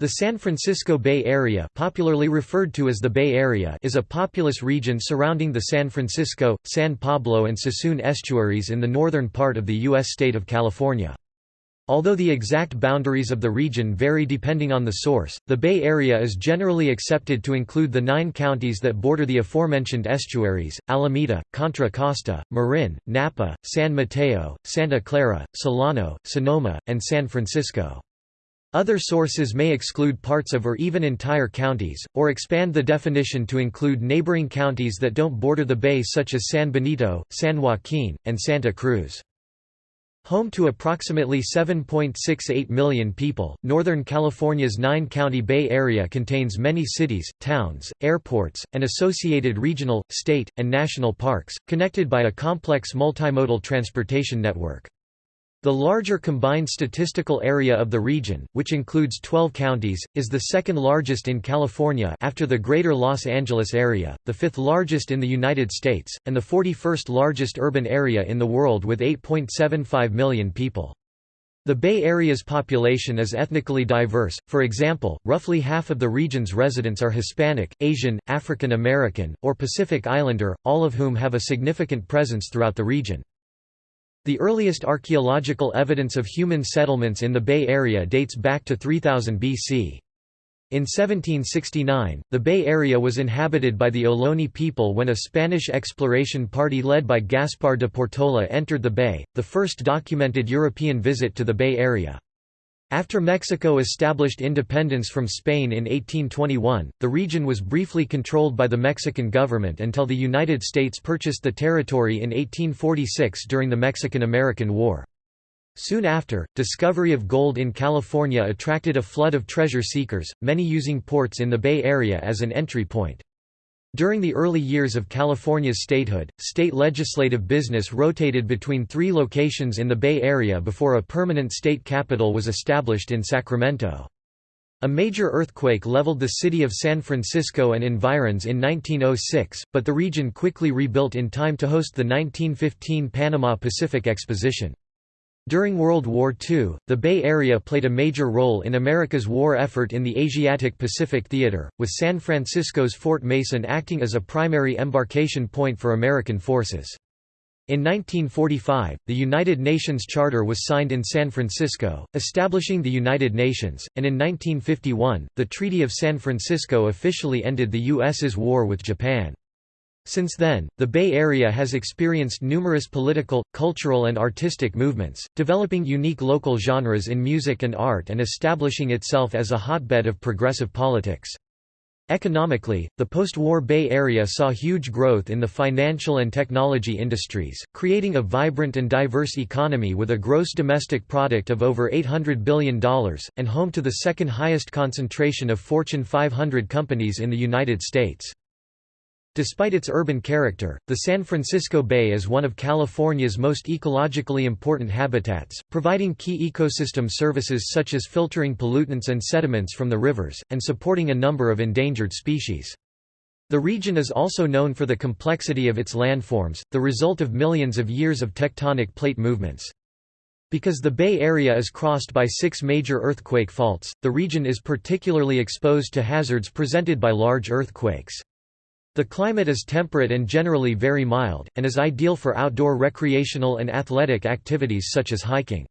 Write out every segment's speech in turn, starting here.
The San Francisco Bay Area popularly referred to as the Bay Area is a populous region surrounding the San Francisco, San Pablo and Suisun estuaries in the northern part of the U.S. state of California. Although the exact boundaries of the region vary depending on the source, the Bay Area is generally accepted to include the nine counties that border the aforementioned estuaries, Alameda, Contra Costa, Marin, Napa, San Mateo, Santa Clara, Solano, Sonoma, and San Francisco. Other sources may exclude parts of or even entire counties, or expand the definition to include neighboring counties that don't border the bay such as San Benito, San Joaquin, and Santa Cruz. Home to approximately 7.68 million people, Northern California's nine-county Bay Area contains many cities, towns, airports, and associated regional, state, and national parks, connected by a complex multimodal transportation network. The larger combined statistical area of the region, which includes 12 counties, is the second largest in California after the Greater Los Angeles area, the fifth largest in the United States, and the 41st largest urban area in the world with 8.75 million people. The Bay Area's population is ethnically diverse, for example, roughly half of the region's residents are Hispanic, Asian, African American, or Pacific Islander, all of whom have a significant presence throughout the region. The earliest archaeological evidence of human settlements in the Bay Area dates back to 3000 BC. In 1769, the Bay Area was inhabited by the Ohlone people when a Spanish exploration party led by Gaspar de Portola entered the bay, the first documented European visit to the Bay Area. After Mexico established independence from Spain in 1821, the region was briefly controlled by the Mexican government until the United States purchased the territory in 1846 during the Mexican–American War. Soon after, discovery of gold in California attracted a flood of treasure seekers, many using ports in the Bay Area as an entry point. During the early years of California's statehood, state legislative business rotated between three locations in the Bay Area before a permanent state capital was established in Sacramento. A major earthquake leveled the city of San Francisco and environs in 1906, but the region quickly rebuilt in time to host the 1915 Panama Pacific Exposition. During World War II, the Bay Area played a major role in America's war effort in the Asiatic-Pacific theater, with San Francisco's Fort Mason acting as a primary embarkation point for American forces. In 1945, the United Nations Charter was signed in San Francisco, establishing the United Nations, and in 1951, the Treaty of San Francisco officially ended the U.S.'s war with Japan. Since then, the Bay Area has experienced numerous political, cultural and artistic movements, developing unique local genres in music and art and establishing itself as a hotbed of progressive politics. Economically, the post-war Bay Area saw huge growth in the financial and technology industries, creating a vibrant and diverse economy with a gross domestic product of over $800 billion, and home to the second highest concentration of Fortune 500 companies in the United States. Despite its urban character, the San Francisco Bay is one of California's most ecologically important habitats, providing key ecosystem services such as filtering pollutants and sediments from the rivers, and supporting a number of endangered species. The region is also known for the complexity of its landforms, the result of millions of years of tectonic plate movements. Because the Bay Area is crossed by six major earthquake faults, the region is particularly exposed to hazards presented by large earthquakes. The climate is temperate and generally very mild, and is ideal for outdoor recreational and athletic activities such as hiking.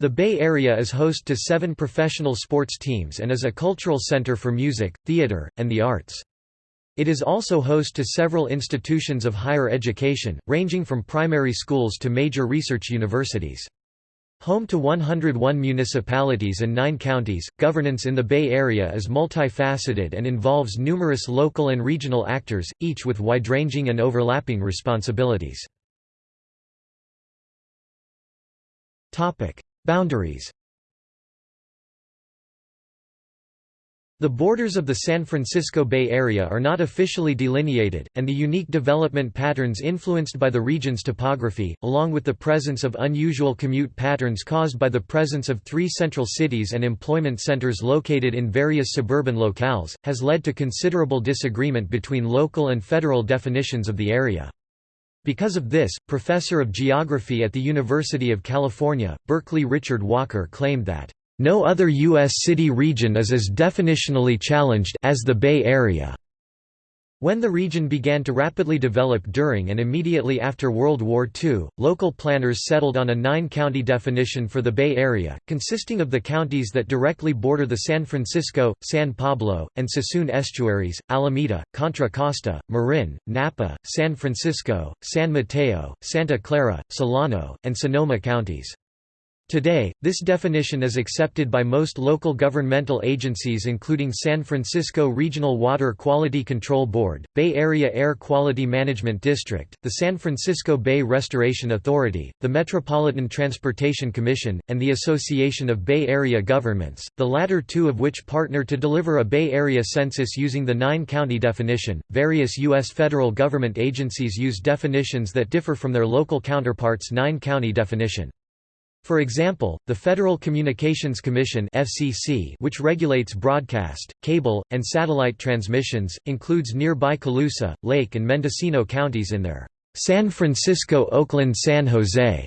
The Bay Area is host to seven professional sports teams and is a cultural center for music, theater, and the arts. It is also host to several institutions of higher education, ranging from primary schools to major research universities. Home to 101 municipalities and 9 counties, governance in the Bay Area is multifaceted and involves numerous local and regional actors, each with wide-ranging and overlapping responsibilities. Boundaries The borders of the San Francisco Bay Area are not officially delineated, and the unique development patterns influenced by the region's topography, along with the presence of unusual commute patterns caused by the presence of three central cities and employment centers located in various suburban locales, has led to considerable disagreement between local and federal definitions of the area. Because of this, professor of geography at the University of California, Berkeley Richard Walker claimed that No other U.S. city region is as definitionally challenged as the Bay Area. When the region began to rapidly develop during and immediately after World War II, local planners settled on a nine-county definition for the Bay Area, consisting of the counties that directly border the San Francisco, San Pablo, and Suisun estuaries, Alameda, Contra Costa, Marin, Napa, San Francisco, San Mateo, Santa Clara, Solano, and Sonoma counties. Today, this definition is accepted by most local governmental agencies including San Francisco Regional Water Quality Control Board, Bay Area Air Quality Management District, the San Francisco Bay Restoration Authority, the Metropolitan Transportation Commission, and the Association of Bay Area Governments, the latter two of which partner to deliver a Bay Area census using the nine-county definition. Various U.S. federal government agencies use definitions that differ from their local counterparts' nine-county definition. For example, the Federal Communications Commission (FCC), which regulates broadcast, cable, and satellite transmissions, includes nearby Colusa, Lake and Mendocino counties in their San Francisco-Oakland-San Jose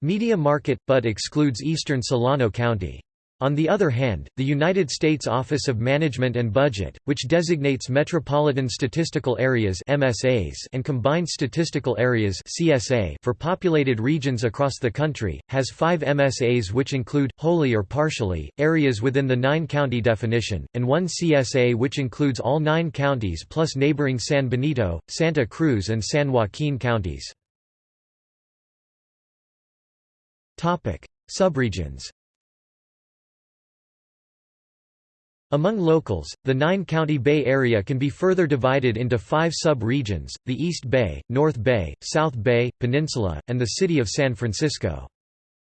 media market, but excludes eastern Solano County. On the other hand, the United States Office of Management and Budget, which designates Metropolitan Statistical Areas MSAs and Combined Statistical Areas CSA for populated regions across the country, has five MSAs which include, wholly or partially, areas within the nine-county definition, and one CSA which includes all nine counties plus neighboring San Benito, Santa Cruz and San Joaquin counties. Subregions Among locals, the nine-county Bay Area can be further divided into five sub-regions, the East Bay, North Bay, South Bay, Peninsula, and the city of San Francisco.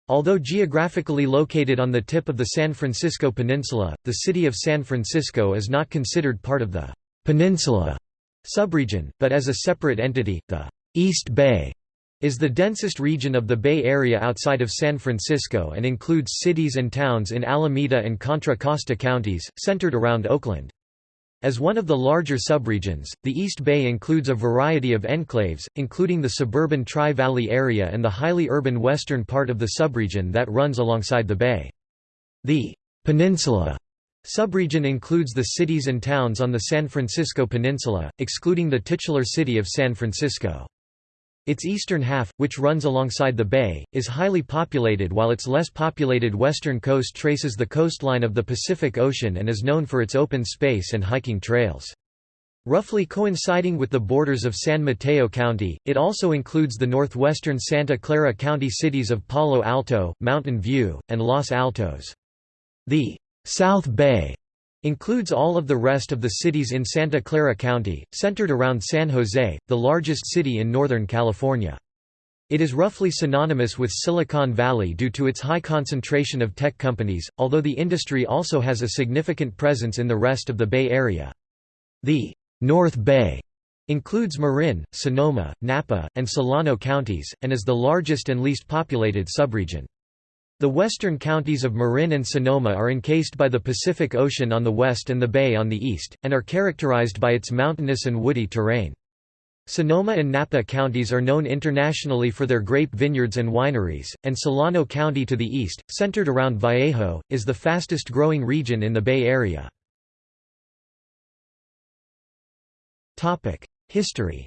Although geographically located on the tip of the San Francisco Peninsula, the city of San Francisco is not considered part of the «peninsula» subregion, but as a separate entity, the «East Bay» is the densest region of the Bay Area outside of San Francisco and includes cities and towns in Alameda and Contra Costa counties, centered around Oakland. As one of the larger subregions, the East Bay includes a variety of enclaves, including the suburban Tri-Valley area and the highly urban western part of the subregion that runs alongside the bay. The «Peninsula» subregion includes the cities and towns on the San Francisco Peninsula, excluding the titular city of San Francisco. Its eastern half, which runs alongside the bay, is highly populated while its less populated western coast traces the coastline of the Pacific Ocean and is known for its open space and hiking trails. Roughly coinciding with the borders of San Mateo County, it also includes the northwestern Santa Clara County cities of Palo Alto, Mountain View, and Los Altos. The South Bay Includes all of the rest of the cities in Santa Clara County, centered around San Jose, the largest city in Northern California. It is roughly synonymous with Silicon Valley due to its high concentration of tech companies, although the industry also has a significant presence in the rest of the Bay Area. The North Bay includes Marin, Sonoma, Napa, and Solano counties, and is the largest and least populated subregion. The western counties of Marin and Sonoma are encased by the Pacific Ocean on the west and the bay on the east, and are characterized by its mountainous and woody terrain. Sonoma and Napa counties are known internationally for their grape vineyards and wineries, and Solano County to the east, centered around Vallejo, is the fastest growing region in the Bay Area. History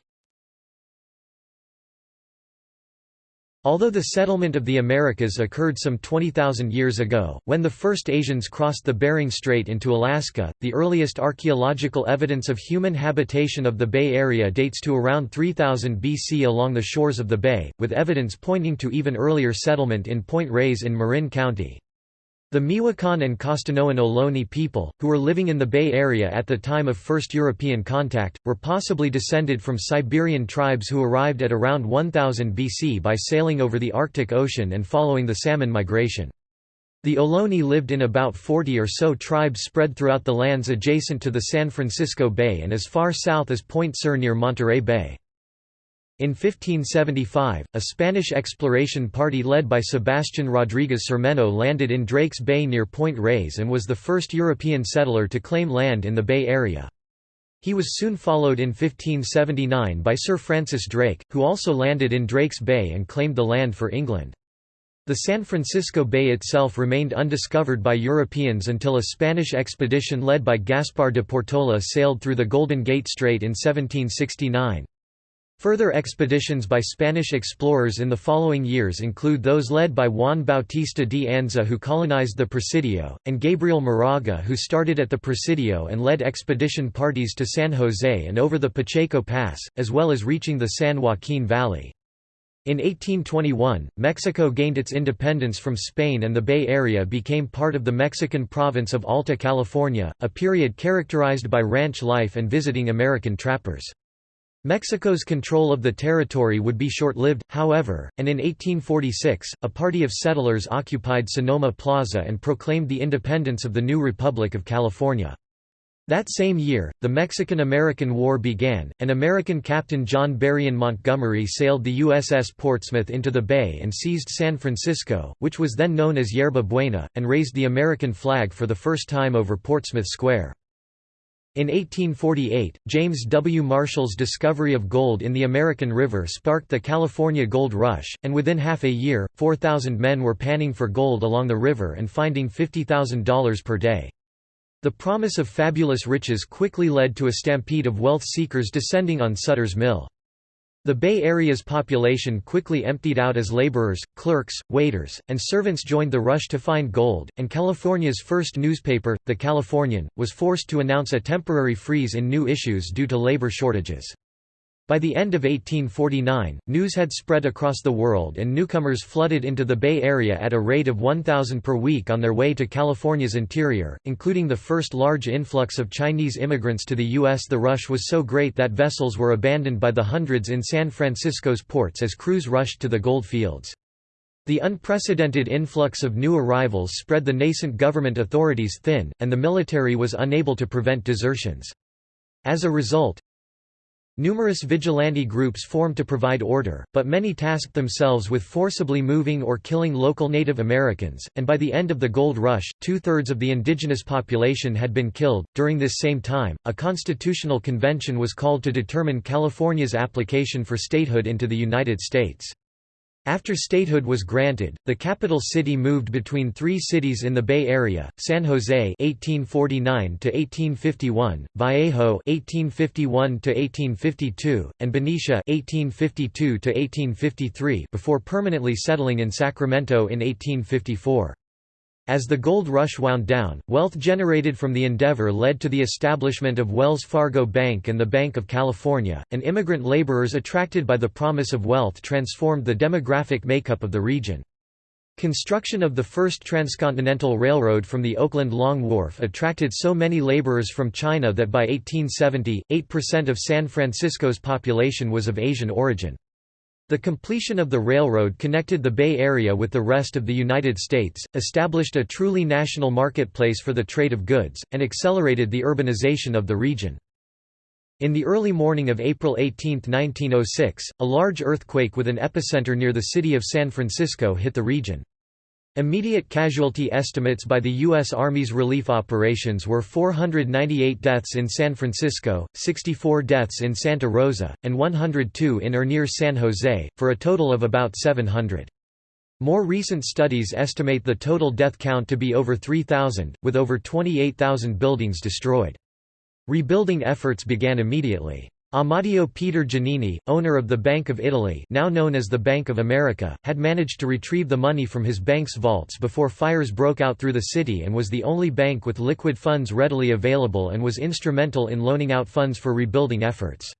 Although the settlement of the Americas occurred some 20,000 years ago, when the first Asians crossed the Bering Strait into Alaska, the earliest archaeological evidence of human habitation of the Bay Area dates to around 3000 BC along the shores of the bay, with evidence pointing to even earlier settlement in Point Reyes in Marin County. The Miwokon and Costanoan Ohlone people, who were living in the Bay Area at the time of first European contact, were possibly descended from Siberian tribes who arrived at around 1000 BC by sailing over the Arctic Ocean and following the salmon migration. The Ohlone lived in about 40 or so tribes spread throughout the lands adjacent to the San Francisco Bay and as far south as Point Sur near Monterey Bay. In 1575, a Spanish exploration party led by Sebastián Rodríguez Cermeno landed in Drakes Bay near Point Reyes and was the first European settler to claim land in the Bay Area. He was soon followed in 1579 by Sir Francis Drake, who also landed in Drakes Bay and claimed the land for England. The San Francisco Bay itself remained undiscovered by Europeans until a Spanish expedition led by Gaspar de Portola sailed through the Golden Gate Strait in 1769. Further expeditions by Spanish explorers in the following years include those led by Juan Bautista de Anza who colonized the Presidio, and Gabriel Moraga who started at the Presidio and led expedition parties to San Jose and over the Pacheco Pass, as well as reaching the San Joaquin Valley. In 1821, Mexico gained its independence from Spain and the Bay Area became part of the Mexican province of Alta California, a period characterized by ranch life and visiting American trappers. Mexico's control of the territory would be short-lived, however, and in 1846, a party of settlers occupied Sonoma Plaza and proclaimed the independence of the new Republic of California. That same year, the Mexican–American War began, and American Captain John Berrien Montgomery sailed the USS Portsmouth into the bay and seized San Francisco, which was then known as Yerba Buena, and raised the American flag for the first time over Portsmouth Square. In 1848, James W. Marshall's discovery of gold in the American River sparked the California Gold Rush, and within half a year, 4,000 men were panning for gold along the river and finding $50,000 per day. The promise of fabulous riches quickly led to a stampede of wealth seekers descending on Sutter's Mill. The Bay Area's population quickly emptied out as laborers, clerks, waiters, and servants joined the rush to find gold, and California's first newspaper, The Californian, was forced to announce a temporary freeze in new issues due to labor shortages. By the end of 1849, news had spread across the world and newcomers flooded into the Bay Area at a rate of 1,000 per week on their way to California's interior, including the first large influx of Chinese immigrants to the U.S. The rush was so great that vessels were abandoned by the hundreds in San Francisco's ports as crews rushed to the gold fields. The unprecedented influx of new arrivals spread the nascent government authorities thin, and the military was unable to prevent desertions. As a result, Numerous vigilante groups formed to provide order, but many tasked themselves with forcibly moving or killing local Native Americans, and by the end of the Gold Rush, two thirds of the indigenous population had been killed. During this same time, a constitutional convention was called to determine California's application for statehood into the United States. After statehood was granted, the capital city moved between three cities in the Bay Area: San Jose (1849–1851), Vallejo (1851–1852), and Benicia (1852–1853), before permanently settling in Sacramento in 1854. As the gold rush wound down, wealth generated from the endeavor led to the establishment of Wells Fargo Bank and the Bank of California, and immigrant laborers attracted by the promise of wealth transformed the demographic makeup of the region. Construction of the first transcontinental railroad from the Oakland Long Wharf attracted so many laborers from China that by 1870, 8% of San Francisco's population was of Asian origin. The completion of the railroad connected the Bay Area with the rest of the United States, established a truly national marketplace for the trade of goods, and accelerated the urbanization of the region. In the early morning of April 18, 1906, a large earthquake with an epicenter near the city of San Francisco hit the region. Immediate casualty estimates by the U.S. Army's relief operations were 498 deaths in San Francisco, 64 deaths in Santa Rosa, and 102 in or near San Jose, for a total of about 700. More recent studies estimate the total death count to be over 3,000, with over 28,000 buildings destroyed. Rebuilding efforts began immediately. Amadeo Peter Giannini, owner of the Bank of Italy now known as the Bank of America, had managed to retrieve the money from his bank's vaults before fires broke out through the city and was the only bank with liquid funds readily available and was instrumental in loaning out funds for rebuilding efforts.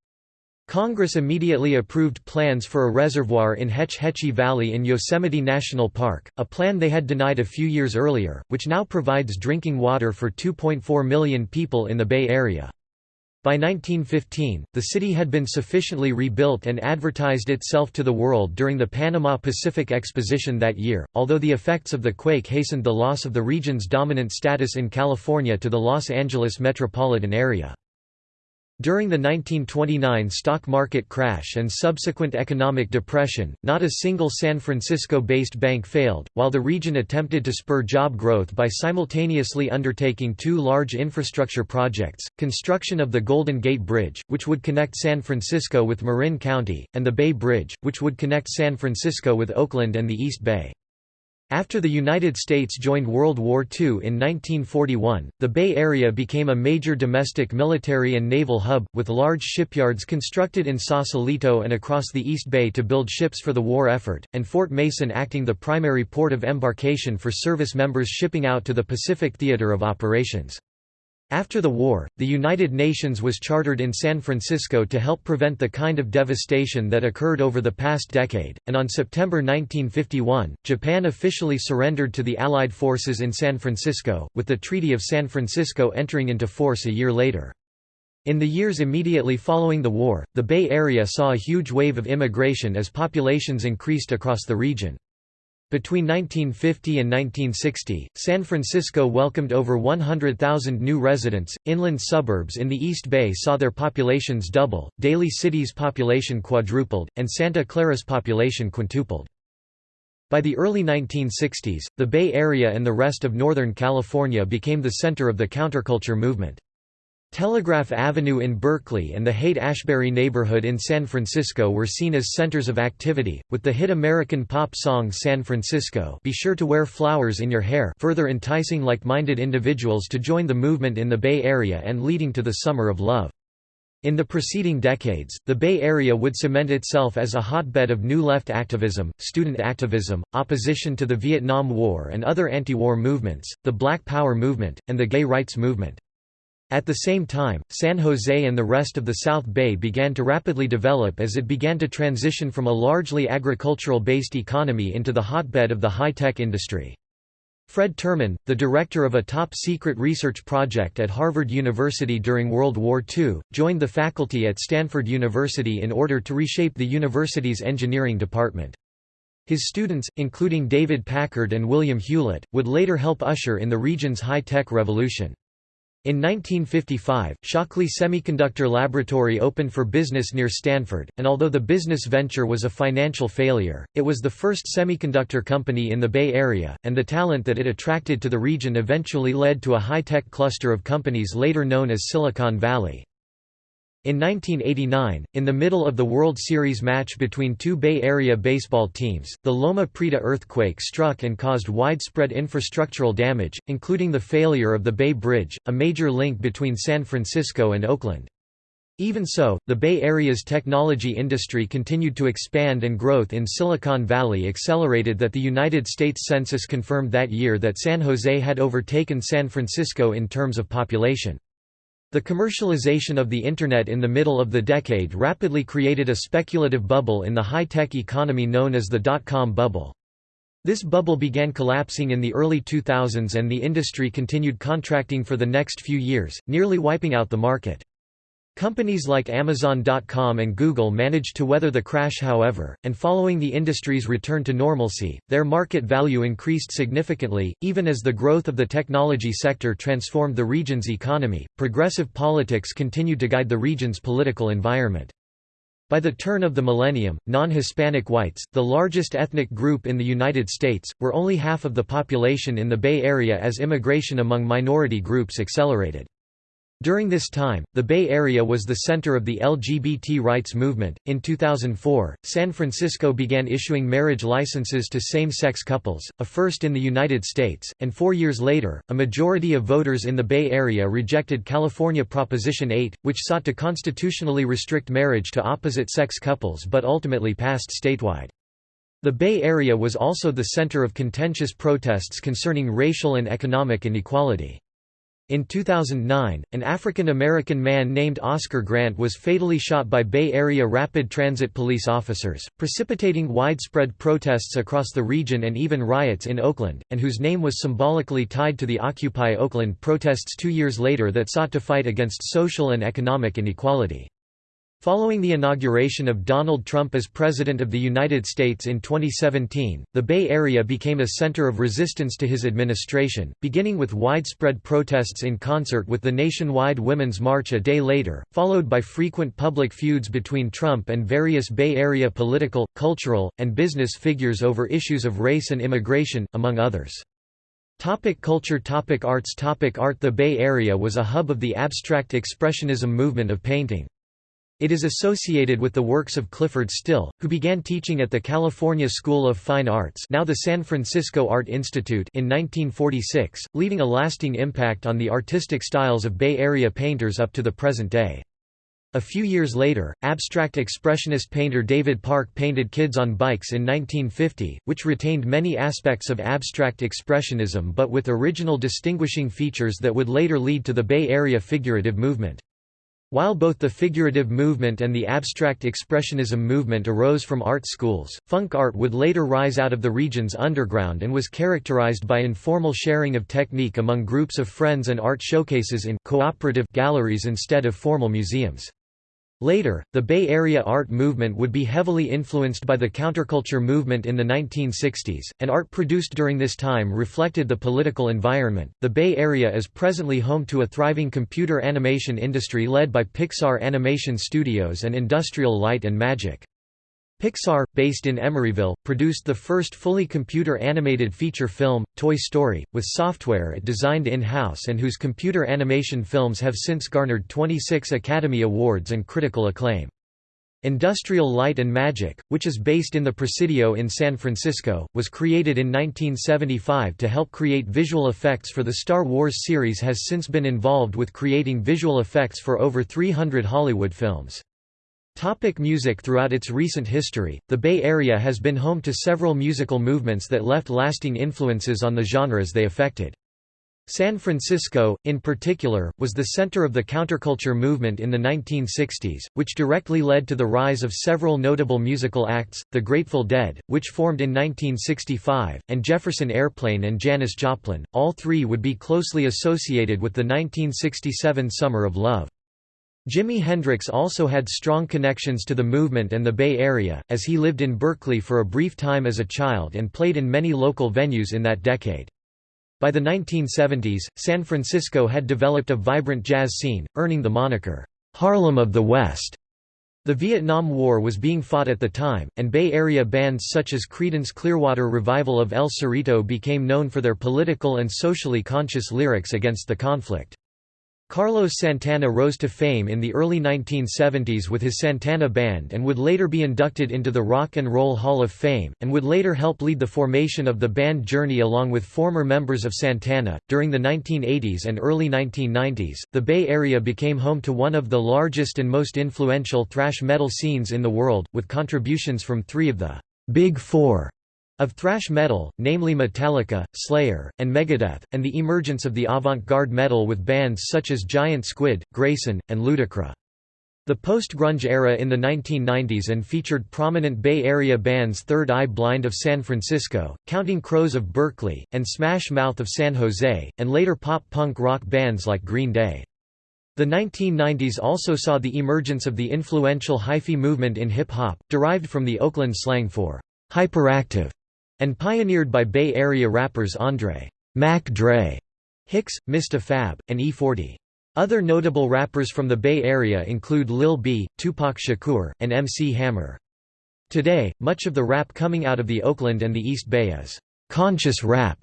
Congress immediately approved plans for a reservoir in Hetch Hetchy Valley in Yosemite National Park, a plan they had denied a few years earlier, which now provides drinking water for 2.4 million people in the Bay Area. By 1915, the city had been sufficiently rebuilt and advertised itself to the world during the Panama Pacific Exposition that year, although the effects of the quake hastened the loss of the region's dominant status in California to the Los Angeles metropolitan area. During the 1929 stock market crash and subsequent economic depression, not a single San Francisco-based bank failed, while the region attempted to spur job growth by simultaneously undertaking two large infrastructure projects, construction of the Golden Gate Bridge, which would connect San Francisco with Marin County, and the Bay Bridge, which would connect San Francisco with Oakland and the East Bay. After the United States joined World War II in 1941, the Bay Area became a major domestic military and naval hub, with large shipyards constructed in Sausalito and across the East Bay to build ships for the war effort, and Fort Mason acting the primary port of embarkation for service members shipping out to the Pacific theater of operations. After the war, the United Nations was chartered in San Francisco to help prevent the kind of devastation that occurred over the past decade, and on September 1951, Japan officially surrendered to the Allied forces in San Francisco, with the Treaty of San Francisco entering into force a year later. In the years immediately following the war, the Bay Area saw a huge wave of immigration as populations increased across the region. Between 1950 and 1960, San Francisco welcomed over 100,000 new residents. Inland suburbs in the East Bay saw their populations double, Daly City's population quadrupled, and Santa Clara's population quintupled. By the early 1960s, the Bay Area and the rest of Northern California became the center of the counterculture movement. Telegraph Avenue in Berkeley and the Haight-Ashbury neighborhood in San Francisco were seen as centers of activity, with the hit American pop song San Francisco Be Sure to Wear Flowers in Your Hair further enticing like-minded individuals to join the movement in the Bay Area and leading to the Summer of Love. In the preceding decades, the Bay Area would cement itself as a hotbed of New Left activism, student activism, opposition to the Vietnam War and other anti-war movements, the Black Power movement, and the gay rights movement. At the same time, San Jose and the rest of the South Bay began to rapidly develop as it began to transition from a largely agricultural-based economy into the hotbed of the high-tech industry. Fred Terman, the director of a top-secret research project at Harvard University during World War II, joined the faculty at Stanford University in order to reshape the university's engineering department. His students, including David Packard and William Hewlett, would later help usher in the region's high-tech revolution. In 1955, Shockley Semiconductor Laboratory opened for business near Stanford, and although the business venture was a financial failure, it was the first semiconductor company in the Bay Area, and the talent that it attracted to the region eventually led to a high-tech cluster of companies later known as Silicon Valley. In 1989, in the middle of the World Series match between two Bay Area baseball teams, the Loma Prieta earthquake struck and caused widespread infrastructural damage, including the failure of the Bay Bridge, a major link between San Francisco and Oakland. Even so, the Bay Area's technology industry continued to expand and growth in Silicon Valley accelerated that the United States Census confirmed that year that San Jose had overtaken San Francisco in terms of population. The commercialization of the Internet in the middle of the decade rapidly created a speculative bubble in the high-tech economy known as the dot-com bubble. This bubble began collapsing in the early 2000s and the industry continued contracting for the next few years, nearly wiping out the market. Companies like Amazon.com and Google managed to weather the crash however, and following the industry's return to normalcy, their market value increased significantly, even as the growth of the technology sector transformed the region's economy. Progressive politics continued to guide the region's political environment. By the turn of the millennium, non-Hispanic whites, the largest ethnic group in the United States, were only half of the population in the Bay Area as immigration among minority groups accelerated. During this time, the Bay Area was the center of the LGBT rights movement. In 2004, San Francisco began issuing marriage licenses to same sex couples, a first in the United States, and four years later, a majority of voters in the Bay Area rejected California Proposition 8, which sought to constitutionally restrict marriage to opposite sex couples but ultimately passed statewide. The Bay Area was also the center of contentious protests concerning racial and economic inequality. In 2009, an African American man named Oscar Grant was fatally shot by Bay Area Rapid Transit police officers, precipitating widespread protests across the region and even riots in Oakland, and whose name was symbolically tied to the Occupy Oakland protests two years later that sought to fight against social and economic inequality. Following the inauguration of Donald Trump as President of the United States in 2017, the Bay Area became a center of resistance to his administration, beginning with widespread protests in concert with the nationwide Women's March a day later, followed by frequent public feuds between Trump and various Bay Area political, cultural, and business figures over issues of race and immigration, among others. Topic culture Topic Arts Topic Art The Bay Area was a hub of the abstract expressionism movement of painting. It is associated with the works of Clyfford Still, who began teaching at the California School of Fine Arts now the San Francisco Art Institute in 1946, leaving a lasting impact on the artistic styles of Bay Area painters up to the present day. A few years later, abstract expressionist painter David Park painted Kids on Bikes in 1950, which retained many aspects of abstract expressionism but with original distinguishing features that would later lead to the Bay Area figurative movement. While both the figurative movement and the abstract expressionism movement arose from art schools, funk art would later rise out of the region's underground and was characterized by informal sharing of technique among groups of friends and art showcases in cooperative galleries instead of formal museums. Later, the Bay Area art movement would be heavily influenced by the counterculture movement in the 1960s, and art produced during this time reflected the political environment. The Bay Area is presently home to a thriving computer animation industry led by Pixar Animation Studios and Industrial Light and Magic. Pixar, based in Emeryville, produced the first fully computer-animated feature film, Toy Story, with software it designed in-house and whose computer animation films have since garnered 26 Academy Awards and critical acclaim. Industrial Light and Magic, which is based in the Presidio in San Francisco, was created in 1975 to help create visual effects for the Star Wars series has since been involved with creating visual effects for over 300 Hollywood films. Topic music Throughout its recent history, the Bay Area has been home to several musical movements that left lasting influences on the genres they affected. San Francisco, in particular, was the center of the counterculture movement in the 1960s, which directly led to the rise of several notable musical acts, The Grateful Dead, which formed in 1965, and Jefferson Airplane and Janis Joplin, all three would be closely associated with the 1967 Summer of Love. Jimi Hendrix also had strong connections to the movement and the Bay Area, as he lived in Berkeley for a brief time as a child and played in many local venues in that decade. By the 1970s, San Francisco had developed a vibrant jazz scene, earning the moniker, "'Harlem of the West'". The Vietnam War was being fought at the time, and Bay Area bands such as Creedence Clearwater Revival of El Cerrito became known for their political and socially conscious lyrics against the conflict. Carlos Santana rose to fame in the early 1970s with his Santana Band and would later be inducted into the Rock and Roll Hall of Fame, and would later help lead the formation of the band Journey along with former members of Santana. During the 1980s and early 1990s, the Bay Area became home to one of the largest and most influential thrash metal scenes in the world, with contributions from three of the Big Four of thrash metal, namely Metallica, Slayer, and Megadeth, and the emergence of the avant-garde metal with bands such as Giant Squid, Grayceon, and Ludicra. The post-grunge era in the 1990s and featured prominent Bay Area bands Third Eye Blind of San Francisco, Counting Crows of Berkeley, and Smash Mouth of San Jose, and later pop-punk rock bands like Green Day. The 1990s also saw the emergence of the influential hyphy movement in hip-hop, derived from the Oakland slang for hyperactive and pioneered by Bay Area rappers Andre Mac Dre, Hicks, Mista Fab, and E40. Other notable rappers from the Bay Area include Lil B, Tupac Shakur, and MC Hammer. Today, much of the rap coming out of the Oakland and the East Bay is conscious rap,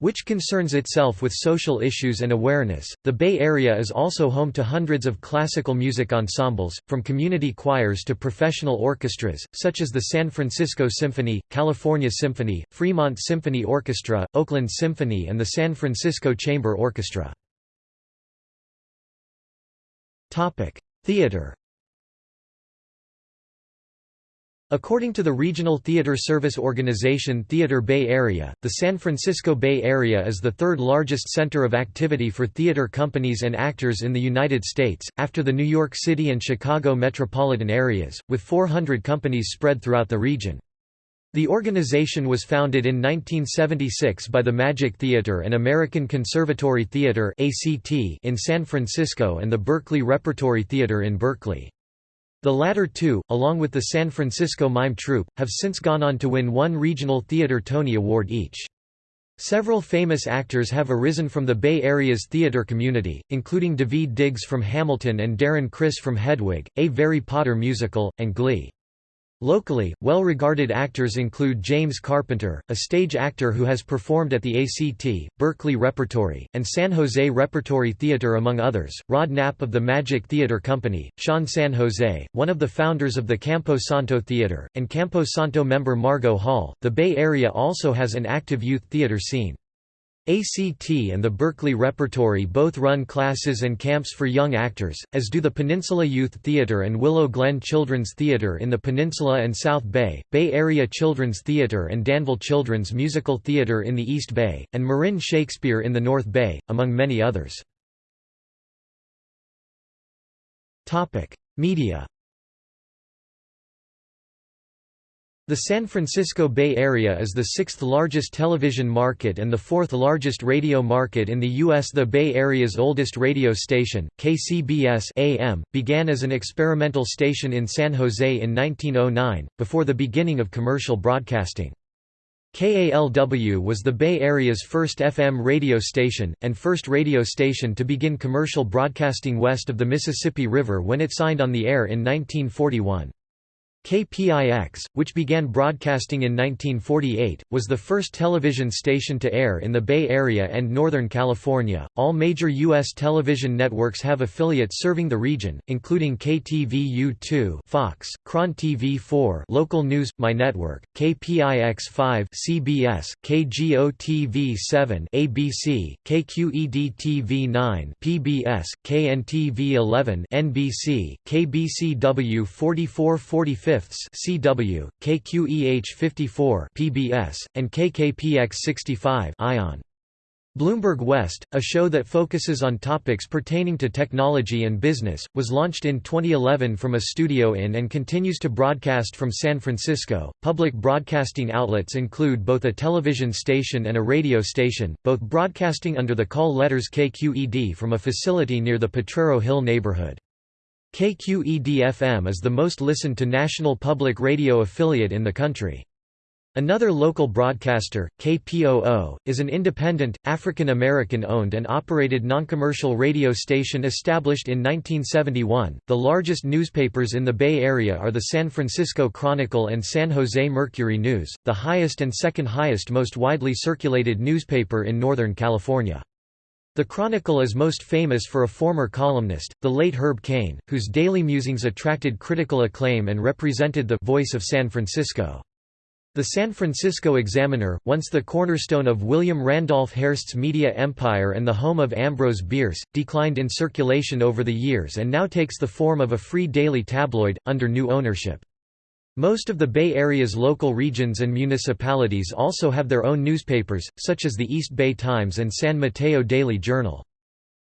which concerns itself with social issues and awareness. The Bay Area is also home to hundreds of classical music ensembles, from community choirs to professional orchestras, such as the San Francisco Symphony, California Symphony, Fremont Symphony Orchestra, Oakland Symphony, and the San Francisco Chamber Orchestra. Topic: Theater According to the regional theater service organization Theater Bay Area, the San Francisco Bay Area is the third largest center of activity for theater companies and actors in the United States, after the New York City and Chicago metropolitan areas, with 400 companies spread throughout the region. The organization was founded in 1976 by the Magic Theater and American Conservatory Theater in San Francisco and the Berkeley Repertory Theater in Berkeley. The latter two, along with the San Francisco Mime Troupe, have since gone on to win one Regional Theater Tony Award each. Several famous actors have arisen from the Bay Area's theater community, including David Diggs from Hamilton and Darren Criss from Hedwig, A Very Potter Musical, and Glee. Locally, well-regarded actors include James Carpenter, a stage actor who has performed at the ACT, Berkeley Repertory, and San Jose Repertory Theater among others, Rod Gnapp of the Magic Theater Company, Sean San Jose, one of the founders of the Campo Santo Theater, and Campo Santo member Margo Hall. The Bay Area also has an active youth theater scene. ACT and the Berkeley Repertory both run classes and camps for young actors, as do the Peninsula Youth Theater and Willow Glen Children's Theater in the Peninsula and South Bay, Bay Area Children's Theater and Danville Children's Musical Theater in the East Bay, and Marin Shakespeare in the North Bay, among many others. Media The San Francisco Bay Area is the sixth largest television market and the fourth largest radio market in the U.S. The Bay Area's oldest radio station, KCBS AM, began as an experimental station in San Jose in 1909, before the beginning of commercial broadcasting. KALW was the Bay Area's first FM radio station, and first radio station to begin commercial broadcasting west of the Mississippi River when it signed on the air in 1941. KPIX, which began broadcasting in 1948, was the first television station to air in the Bay Area and Northern California. All major U.S. television networks have affiliates serving the region, including KTVU2, Fox, KRON TV 4, Local News, My Network, KPIX 5, CBS, KGO-TV 7, ABC, KQED-TV 9, PBS, KNTV 11, NBC, KBCW 44 45 CW, KQEH 54 PBS, and KKPX 65 ION. Bloomberg West, a show that focuses on topics pertaining to technology and business, was launched in 2011 from a studio in and continues to broadcast from San Francisco. Public broadcasting outlets include both a television station and a radio station, both broadcasting under the call letters KQED from a facility near the Potrero Hill neighborhood. KQED-FM is the most listened to national public radio affiliate in the country. Another local broadcaster, KPOO, is an independent, African American owned and operated noncommercial radio station established in 1971. The largest newspapers in the Bay Area are the San Francisco Chronicle and San Jose Mercury News, the highest and second highest most widely circulated newspaper in Northern California. The Chronicle is most famous for a former columnist, the late Herb Caen, whose daily musings attracted critical acclaim and represented the voice of San Francisco. The San Francisco Examiner, once the cornerstone of William Randolph Hearst's media empire and the home of Ambrose Bierce, declined in circulation over the years and now takes the form of a free daily tabloid, under new ownership. Most of the Bay Area's local regions and municipalities also have their own newspapers, such as the East Bay Times and San Mateo Daily Journal.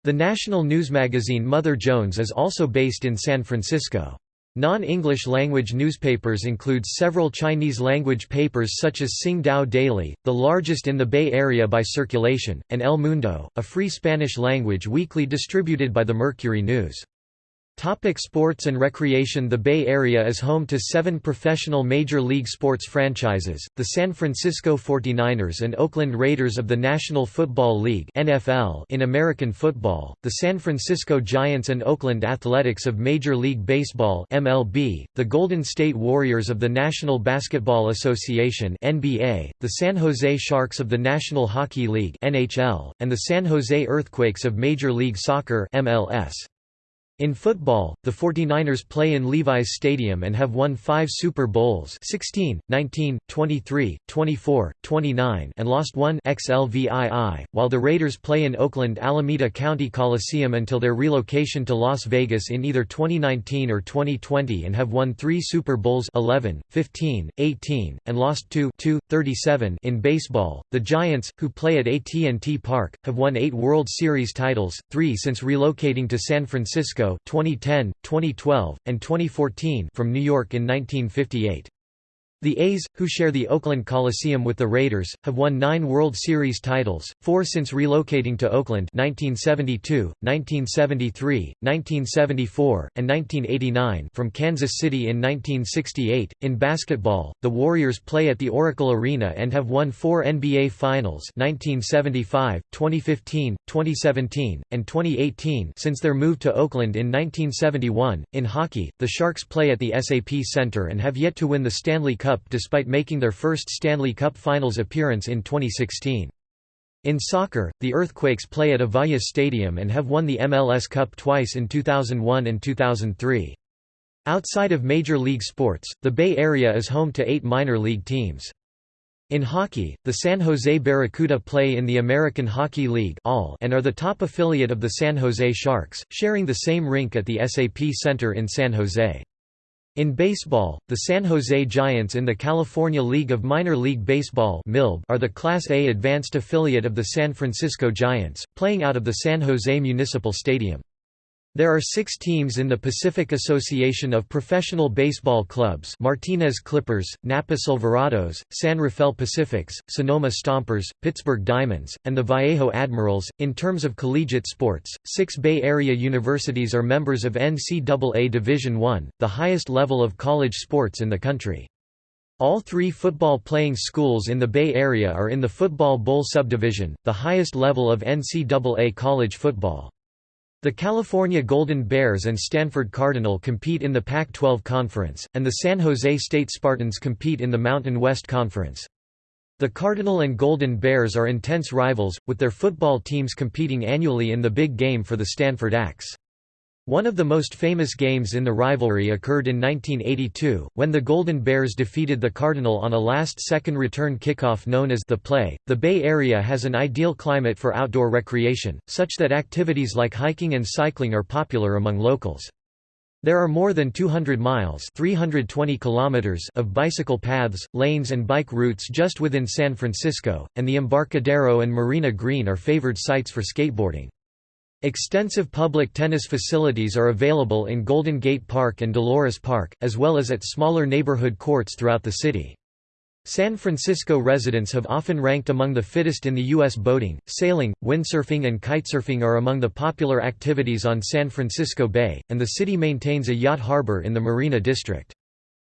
The national news magazine Mother Jones is also based in San Francisco. Non-English language newspapers include several Chinese-language papers such as Sing Tao Daily, the largest in the Bay Area by circulation, and El Mundo, a free Spanish-language weekly distributed by the Mercury News. Topic sports and recreation The Bay Area is home to seven professional Major League sports franchises, the San Francisco 49ers and Oakland Raiders of the National Football League NFL in American football, the San Francisco Giants and Oakland Athletics of Major League Baseball MLB, the Golden State Warriors of the National Basketball Association NBA, the San Jose Sharks of the National Hockey League NHL, and the San Jose Earthquakes of Major League Soccer MLS. In football, the 49ers play in Levi's Stadium and have won five Super Bowls 16, 19, 23, 24, 29 and lost one XLVII, while the Raiders play in Oakland Alameda County Coliseum until their relocation to Las Vegas in either 2019 or 2020 and have won three Super Bowls 11, 15, 18, and lost two 2, 37 in baseball. The Giants, who play at AT&T Park, have won eight World Series titles, three since relocating to San Francisco 2010, 2012, and 2014 from New York in 1958. The A's, who share the Oakland Coliseum with the Raiders, have won nine World Series titles, four since relocating to Oakland 1972, 1973, 1974, and 1989 from Kansas City in 1968. In basketball, the Warriors play at the Oracle Arena and have won four NBA Finals 1975, 2015, 2017, and 2018 since their move to Oakland in 1971. In hockey, the Sharks play at the SAP Center and have yet to win the Stanley Cup Cup despite making their first Stanley Cup Finals appearance in 2016. In soccer, the Earthquakes play at Avaya Stadium and have won the MLS Cup twice in 2001 and 2003. Outside of major league sports, the Bay Area is home to eight minor league teams. In hockey, the San Jose Barracuda play in the American Hockey League and are the top affiliate of the San Jose Sharks, sharing the same rink at the SAP Center in San Jose. In baseball, the San Jose Giants in the California League of Minor League Baseball are the Class A advanced affiliate of the San Francisco Giants, playing out of the San Jose Municipal Stadium. There are six teams in the Pacific Association of Professional Baseball Clubs Martinez Clippers, Napa Silverados, San Rafael Pacifics, Sonoma Stompers, Pittsburgh Diamonds, and the Vallejo Admirals. In terms of collegiate sports, six Bay Area universities are members of NCAA Division I, the highest level of college sports in the country. All three football playing schools in the Bay Area are in the Football Bowl subdivision, the highest level of NCAA college football. The California Golden Bears and Stanford Cardinal compete in the Pac-12 Conference, and the San Jose State Spartans compete in the Mountain West Conference. The Cardinal and Golden Bears are intense rivals, with their football teams competing annually in the big game for the Stanford Axe. One of the most famous games in the rivalry occurred in 1982, when the Golden Bears defeated the Cardinal on a last-second return kickoff known as the play. The Bay Area has an ideal climate for outdoor recreation, such that activities like hiking and cycling are popular among locals. There are more than 200 miles 320 kilometers of bicycle paths, lanes and bike routes just within San Francisco, and the Embarcadero and Marina Green are favored sites for skateboarding. Extensive public tennis facilities are available in Golden Gate Park and Dolores Park, as well as at smaller neighborhood courts throughout the city. San Francisco residents have often ranked among the fittest in the U.S. Boating, sailing, windsurfing and kitesurfing are among the popular activities on San Francisco Bay, and the city maintains a yacht harbor in the Marina District.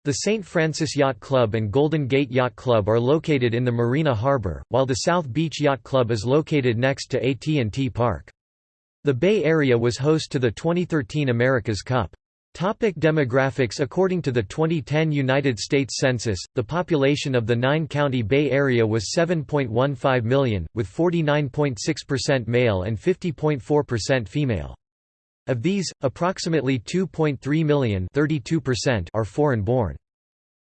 The St. Francis Yacht Club and Golden Gate Yacht Club are located in the Marina Harbor, while the South Beach Yacht Club is located next to AT&T Park. The Bay Area was host to the 2013 America's Cup. Topic demographics According to the 2010 United States Census, the population of the nine-county Bay Area was 7.15 million, with 49.6% male and 50.4% female. Of these, approximately 2.3 million are foreign-born.